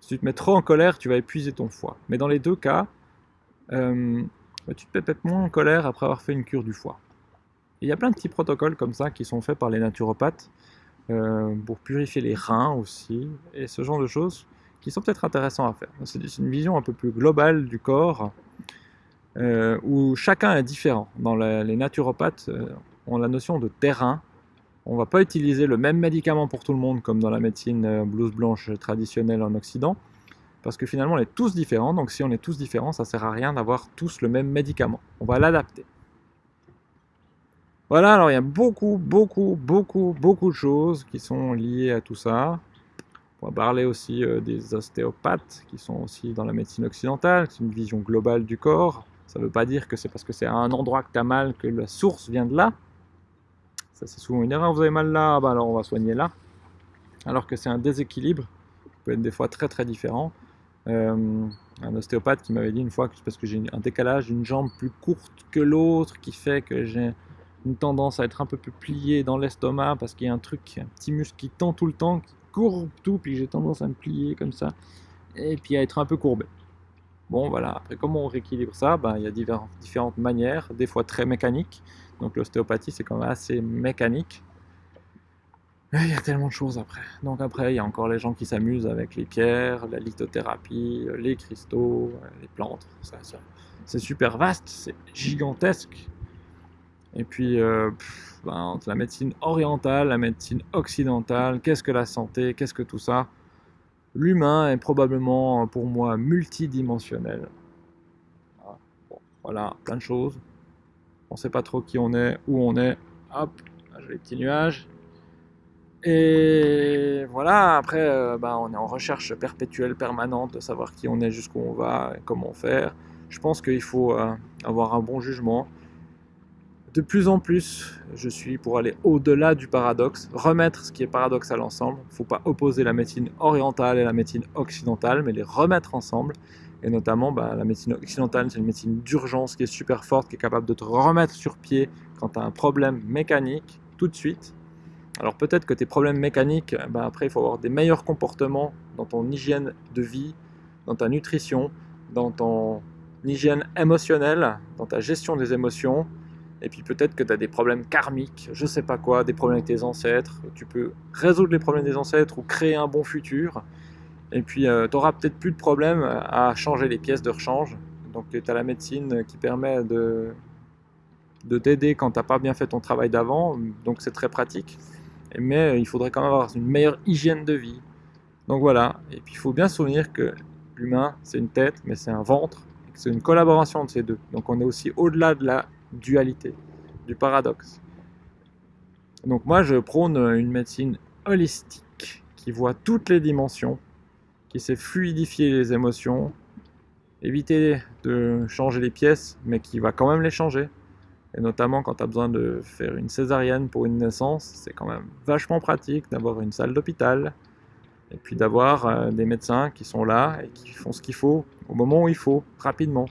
Si tu te mets trop en colère, tu vas épuiser ton foie. Mais dans les deux cas, euh, bah, tu te peut-être moins en colère après avoir fait une cure du foie. il y a plein de petits protocoles comme ça qui sont faits par les naturopathes euh, pour purifier les reins aussi, et ce genre de choses qui sont peut-être intéressants à faire. C'est une vision un peu plus globale du corps, où chacun est différent. Dans les naturopathes, ont la notion de terrain. On ne va pas utiliser le même médicament pour tout le monde comme dans la médecine euh, blouse blanche traditionnelle en Occident, parce que finalement on est tous différents, donc si on est tous différents, ça sert à rien d'avoir tous le même médicament. On va l'adapter. Voilà, alors il y a beaucoup, beaucoup, beaucoup, beaucoup de choses qui sont liées à tout ça. On va parler aussi euh, des ostéopathes qui sont aussi dans la médecine occidentale, c'est une vision globale du corps. Ça ne veut pas dire que c'est parce que c'est à un endroit que tu as mal que la source vient de là. Ça, c'est souvent une erreur. Vous avez mal là, bah alors on va soigner là. Alors que c'est un déséquilibre qui peut être des fois très très différent. Euh, un ostéopathe qui m'avait dit une fois que parce que j'ai un décalage d'une jambe plus courte que l'autre qui fait que j'ai une tendance à être un peu plus plié dans l'estomac parce qu'il y a un truc, un petit muscle qui tend tout le temps, courbe tout, puis j'ai tendance à me plier comme ça, et puis à être un peu courbé. Bon voilà, après comment on rééquilibre ça? Ben, Il y a différentes manières, des fois très mécaniques, donc l'ostéopathie, c'est quand même assez mécanique. il y a tellement de choses après. Donc après, il y a encore les gens qui s'amusent avec les pierres, la lithothérapie, les cristaux, les plantes. c'est super vaste, c'est gigantesque. Et puis, euh, ben, entre la médecine orientale, la médecine occidentale, qu'est-ce que la santé, qu'est-ce que tout ça L'humain est probablement, pour moi, multidimensionnel. Ah, voilà, plein de choses on sait pas trop qui on est, où on est. Hop, j'ai les petits nuages. Et voilà, après, euh, ben, on est en recherche perpétuelle, permanente, de savoir qui on est, jusqu'où on va, comment faire. Je pense qu'il faut euh, avoir un bon jugement. De plus en plus, je suis pour aller au-delà du paradoxe, remettre ce qui est paradoxal ensemble. Il ne faut pas opposer la médecine orientale et la médecine occidentale, mais les remettre ensemble. Et notamment, bah, la médecine occidentale, c'est une médecine d'urgence qui est super forte, qui est capable de te remettre sur pied quand tu as un problème mécanique tout de suite. Alors peut-être que tes problèmes mécaniques, bah, après, il faut avoir des meilleurs comportements dans ton hygiène de vie, dans ta nutrition, dans ton hygiène émotionnelle, dans ta gestion des émotions. Et puis peut-être que tu as des problèmes karmiques, je sais pas quoi, des problèmes avec tes ancêtres. Tu peux résoudre les problèmes des ancêtres ou créer un bon futur. Et puis, euh, tu auras peut-être plus de problème à changer les pièces de rechange. Donc, tu as la médecine qui permet de, de t'aider quand tu n'as pas bien fait ton travail d'avant. Donc, c'est très pratique. Mais il faudrait quand même avoir une meilleure hygiène de vie. Donc voilà. Et puis, il faut bien se souvenir que l'humain, c'est une tête, mais c'est un ventre. C'est une collaboration de ces deux. Donc, on est aussi au-delà de la dualité, du paradoxe. Donc, moi, je prône une médecine holistique qui voit toutes les dimensions qui sait fluidifier les émotions, éviter de changer les pièces, mais qui va quand même les changer. Et notamment quand tu as besoin de faire une césarienne pour une naissance, c'est quand même vachement pratique d'avoir une salle d'hôpital et puis d'avoir euh, des médecins qui sont là et qui font ce qu'il faut au moment où il faut, rapidement.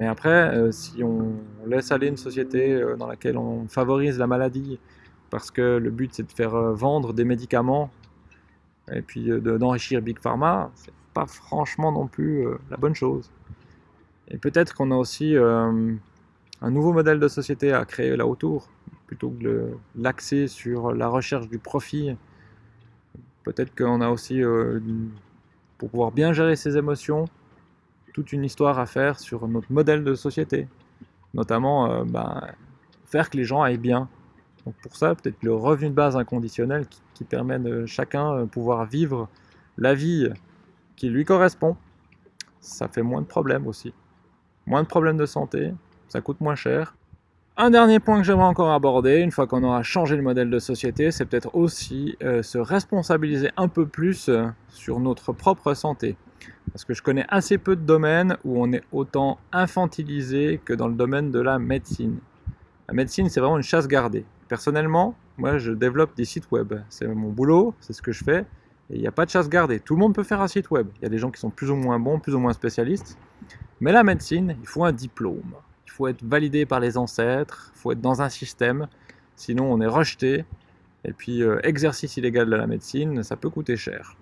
Mais après, euh, si on laisse aller une société euh, dans laquelle on favorise la maladie, parce que le but c'est de faire vendre des médicaments et puis d'enrichir Big Pharma, c'est pas franchement non plus la bonne chose. Et peut-être qu'on a aussi un nouveau modèle de société à créer là autour, plutôt que l'axer sur la recherche du profit Peut-être qu'on a aussi, euh, pour pouvoir bien gérer ses émotions, toute une histoire à faire sur notre modèle de société. Notamment, euh, ben, faire que les gens aillent bien. Donc pour ça, peut-être le revenu de base inconditionnel qui, permet de chacun euh, pouvoir vivre la vie qui lui correspond. Ça fait moins de problèmes aussi. Moins de problèmes de santé, ça coûte moins cher. Un dernier point que j'aimerais encore aborder, une fois qu'on aura changé le modèle de société, c'est peut-être aussi euh, se responsabiliser un peu plus euh, sur notre propre santé. Parce que je connais assez peu de domaines où on est autant infantilisé que dans le domaine de la médecine. La médecine, c'est vraiment une chasse gardée. Personnellement, moi, je développe des sites web. C'est mon boulot, c'est ce que je fais. Et il n'y a pas de chasse gardée. Tout le monde peut faire un site web. Il y a des gens qui sont plus ou moins bons, plus ou moins spécialistes. Mais la médecine, il faut un diplôme faut être validé par les ancêtres, faut être dans un système, sinon on est rejeté. Et puis euh, exercice illégal de la médecine, ça peut coûter cher.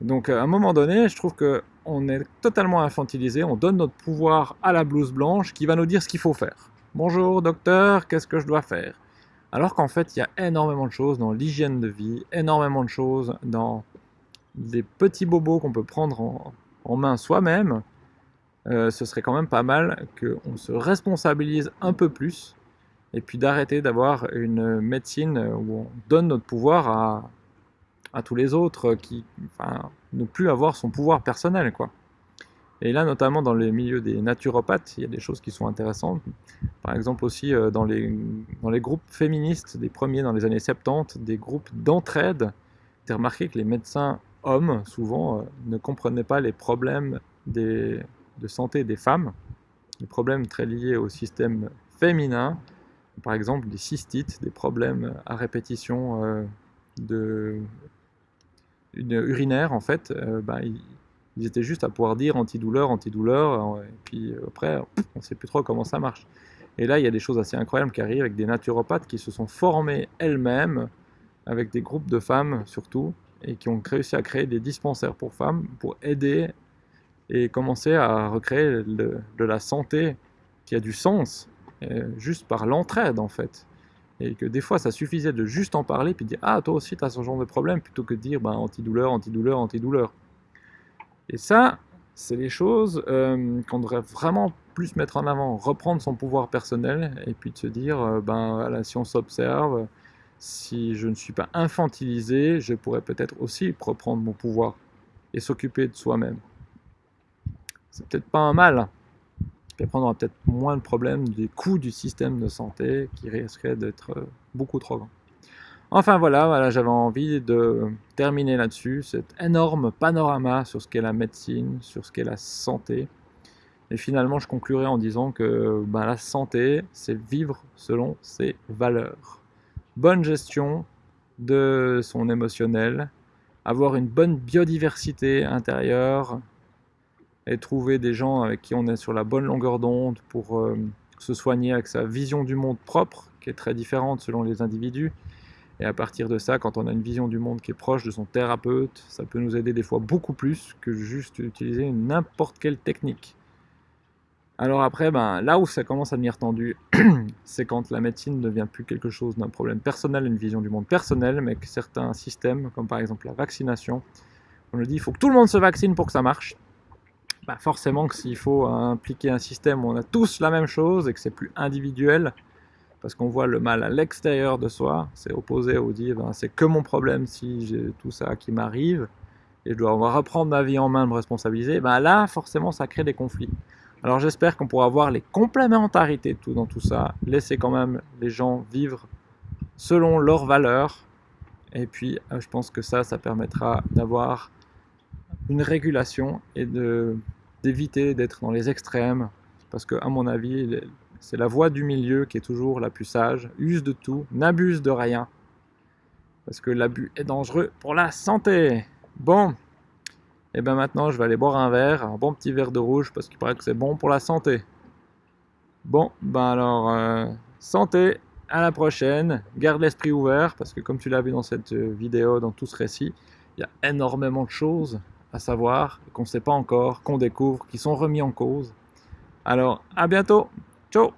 Donc à un moment donné, je trouve qu'on est totalement infantilisé, on donne notre pouvoir à la blouse blanche qui va nous dire ce qu'il faut faire. Bonjour docteur, qu'est-ce que je dois faire? Alors qu'en fait, il y a énormément de choses dans l'hygiène de vie, énormément de choses dans des petits bobos qu'on peut prendre en main soi-même, euh, ce serait quand même pas mal qu'on se responsabilise un peu plus et puis d'arrêter d'avoir une médecine où on donne notre pouvoir à, à tous les autres, qui, enfin, ne plus avoir son pouvoir personnel. quoi. Et là, notamment dans les milieux des naturopathes, il y a des choses qui sont intéressantes. Par exemple aussi euh, dans les, dans les groupes féministes, des premiers dans les années 70, des groupes d'entraide. J'ai remarqué que les médecins hommes, souvent, euh, ne comprenaient pas les problèmes des, de santé des femmes, des problèmes très liés au système féminin, par exemple des cystites, des problèmes à répétition euh, de, urinaire en fait, euh, bah, ils, étaient juste à pouvoir dire antidouleur, antidouleur, et puis après on ne sait plus trop comment ça marche. Et là il y a des choses assez incroyables qui arrivent avec des naturopathes qui se sont formés elles-mêmes, avec des groupes de femmes surtout, et qui ont réussi à créer des dispensaires pour femmes pour aider et commencer à recréer de la santé qui a du sens, euh, juste par l'entraide en fait. Et que des fois ça suffisait de juste en parler, puis dire Ah, toi aussi tu as ce genre de problème, plutôt que de dire ben, antidouleur, antidouleur, antidouleur. Et ça, c'est les choses euh, qu'on devrait vraiment plus mettre en avant, reprendre son pouvoir personnel, et puis de se dire euh, ben si on s'observe, si je ne suis pas infantilisé, je pourrais peut-être aussi reprendre mon pouvoir et s'occuper de soi-même c'est peut-être pas un mal. Et après, on aura peut-être moins de problèmes des coûts du système de santé qui risqueraient d'être euh, beaucoup trop grands. Enfin voilà, voilà j'avais envie de terminer là-dessus, cet énorme panorama sur ce qu'est la médecine, sur ce qu'est la santé. Et finalement, je conclurai en disant que ben, la santé, c'est vivre selon ses valeurs. Bonne gestion de son émotionnel, avoir une bonne biodiversité intérieure, et trouver des gens avec qui on est sur la bonne longueur d'onde pour euh, se soigner avec sa vision du monde propre, qui est très différente selon les individus. Et à partir de ça, quand on a une vision du monde qui est proche de son thérapeute, ça peut nous aider des fois beaucoup plus que juste utiliser n'importe quelle technique. Alors après, ben, là où ça commence à devenir tendu, c'est quand la médecine ne devient plus quelque chose d'un problème personnel, une vision du monde personnel, mais que certains systèmes, comme par exemple la vaccination, on nous dit il faut que tout le monde se vaccine pour que ça marche. Bah, forcément que s'il faut impliquer un système où on a tous la même chose et que c'est plus individuel, parce qu'on voit le mal à l'extérieur de soi, c'est opposé au dire ben, c'est que mon problème si j'ai tout ça qui m'arrive et je dois reprendre ma vie en main, me responsabiliser, ben là forcément ça crée des conflits. Alors j'espère qu'on pourra voir les complémentarités tout dans tout ça, laisser quand même les gens vivre selon leurs valeurs, et puis euh, je pense que ça, ça permettra d'avoir une régulation et de d'éviter d'être dans les extrêmes, parce que à mon avis, c'est la voie du milieu qui est toujours la plus sage. Use de tout, n'abuse de rien. parce que l'abus est dangereux pour la santé. Bon, et bien maintenant je vais aller boire un verre, un bon petit verre de rouge, parce qu'il paraît que c'est bon pour la santé. Bon, ben alors, euh, santé, à la prochaine, garde l'esprit ouvert, parce que comme tu l'as vu dans cette euh, vidéo, dans tout ce récit, il y a énormément de choses à savoir, qu'on ne sait pas encore, qu'on découvre, qui sont remis en cause. Alors, à bientôt Ciao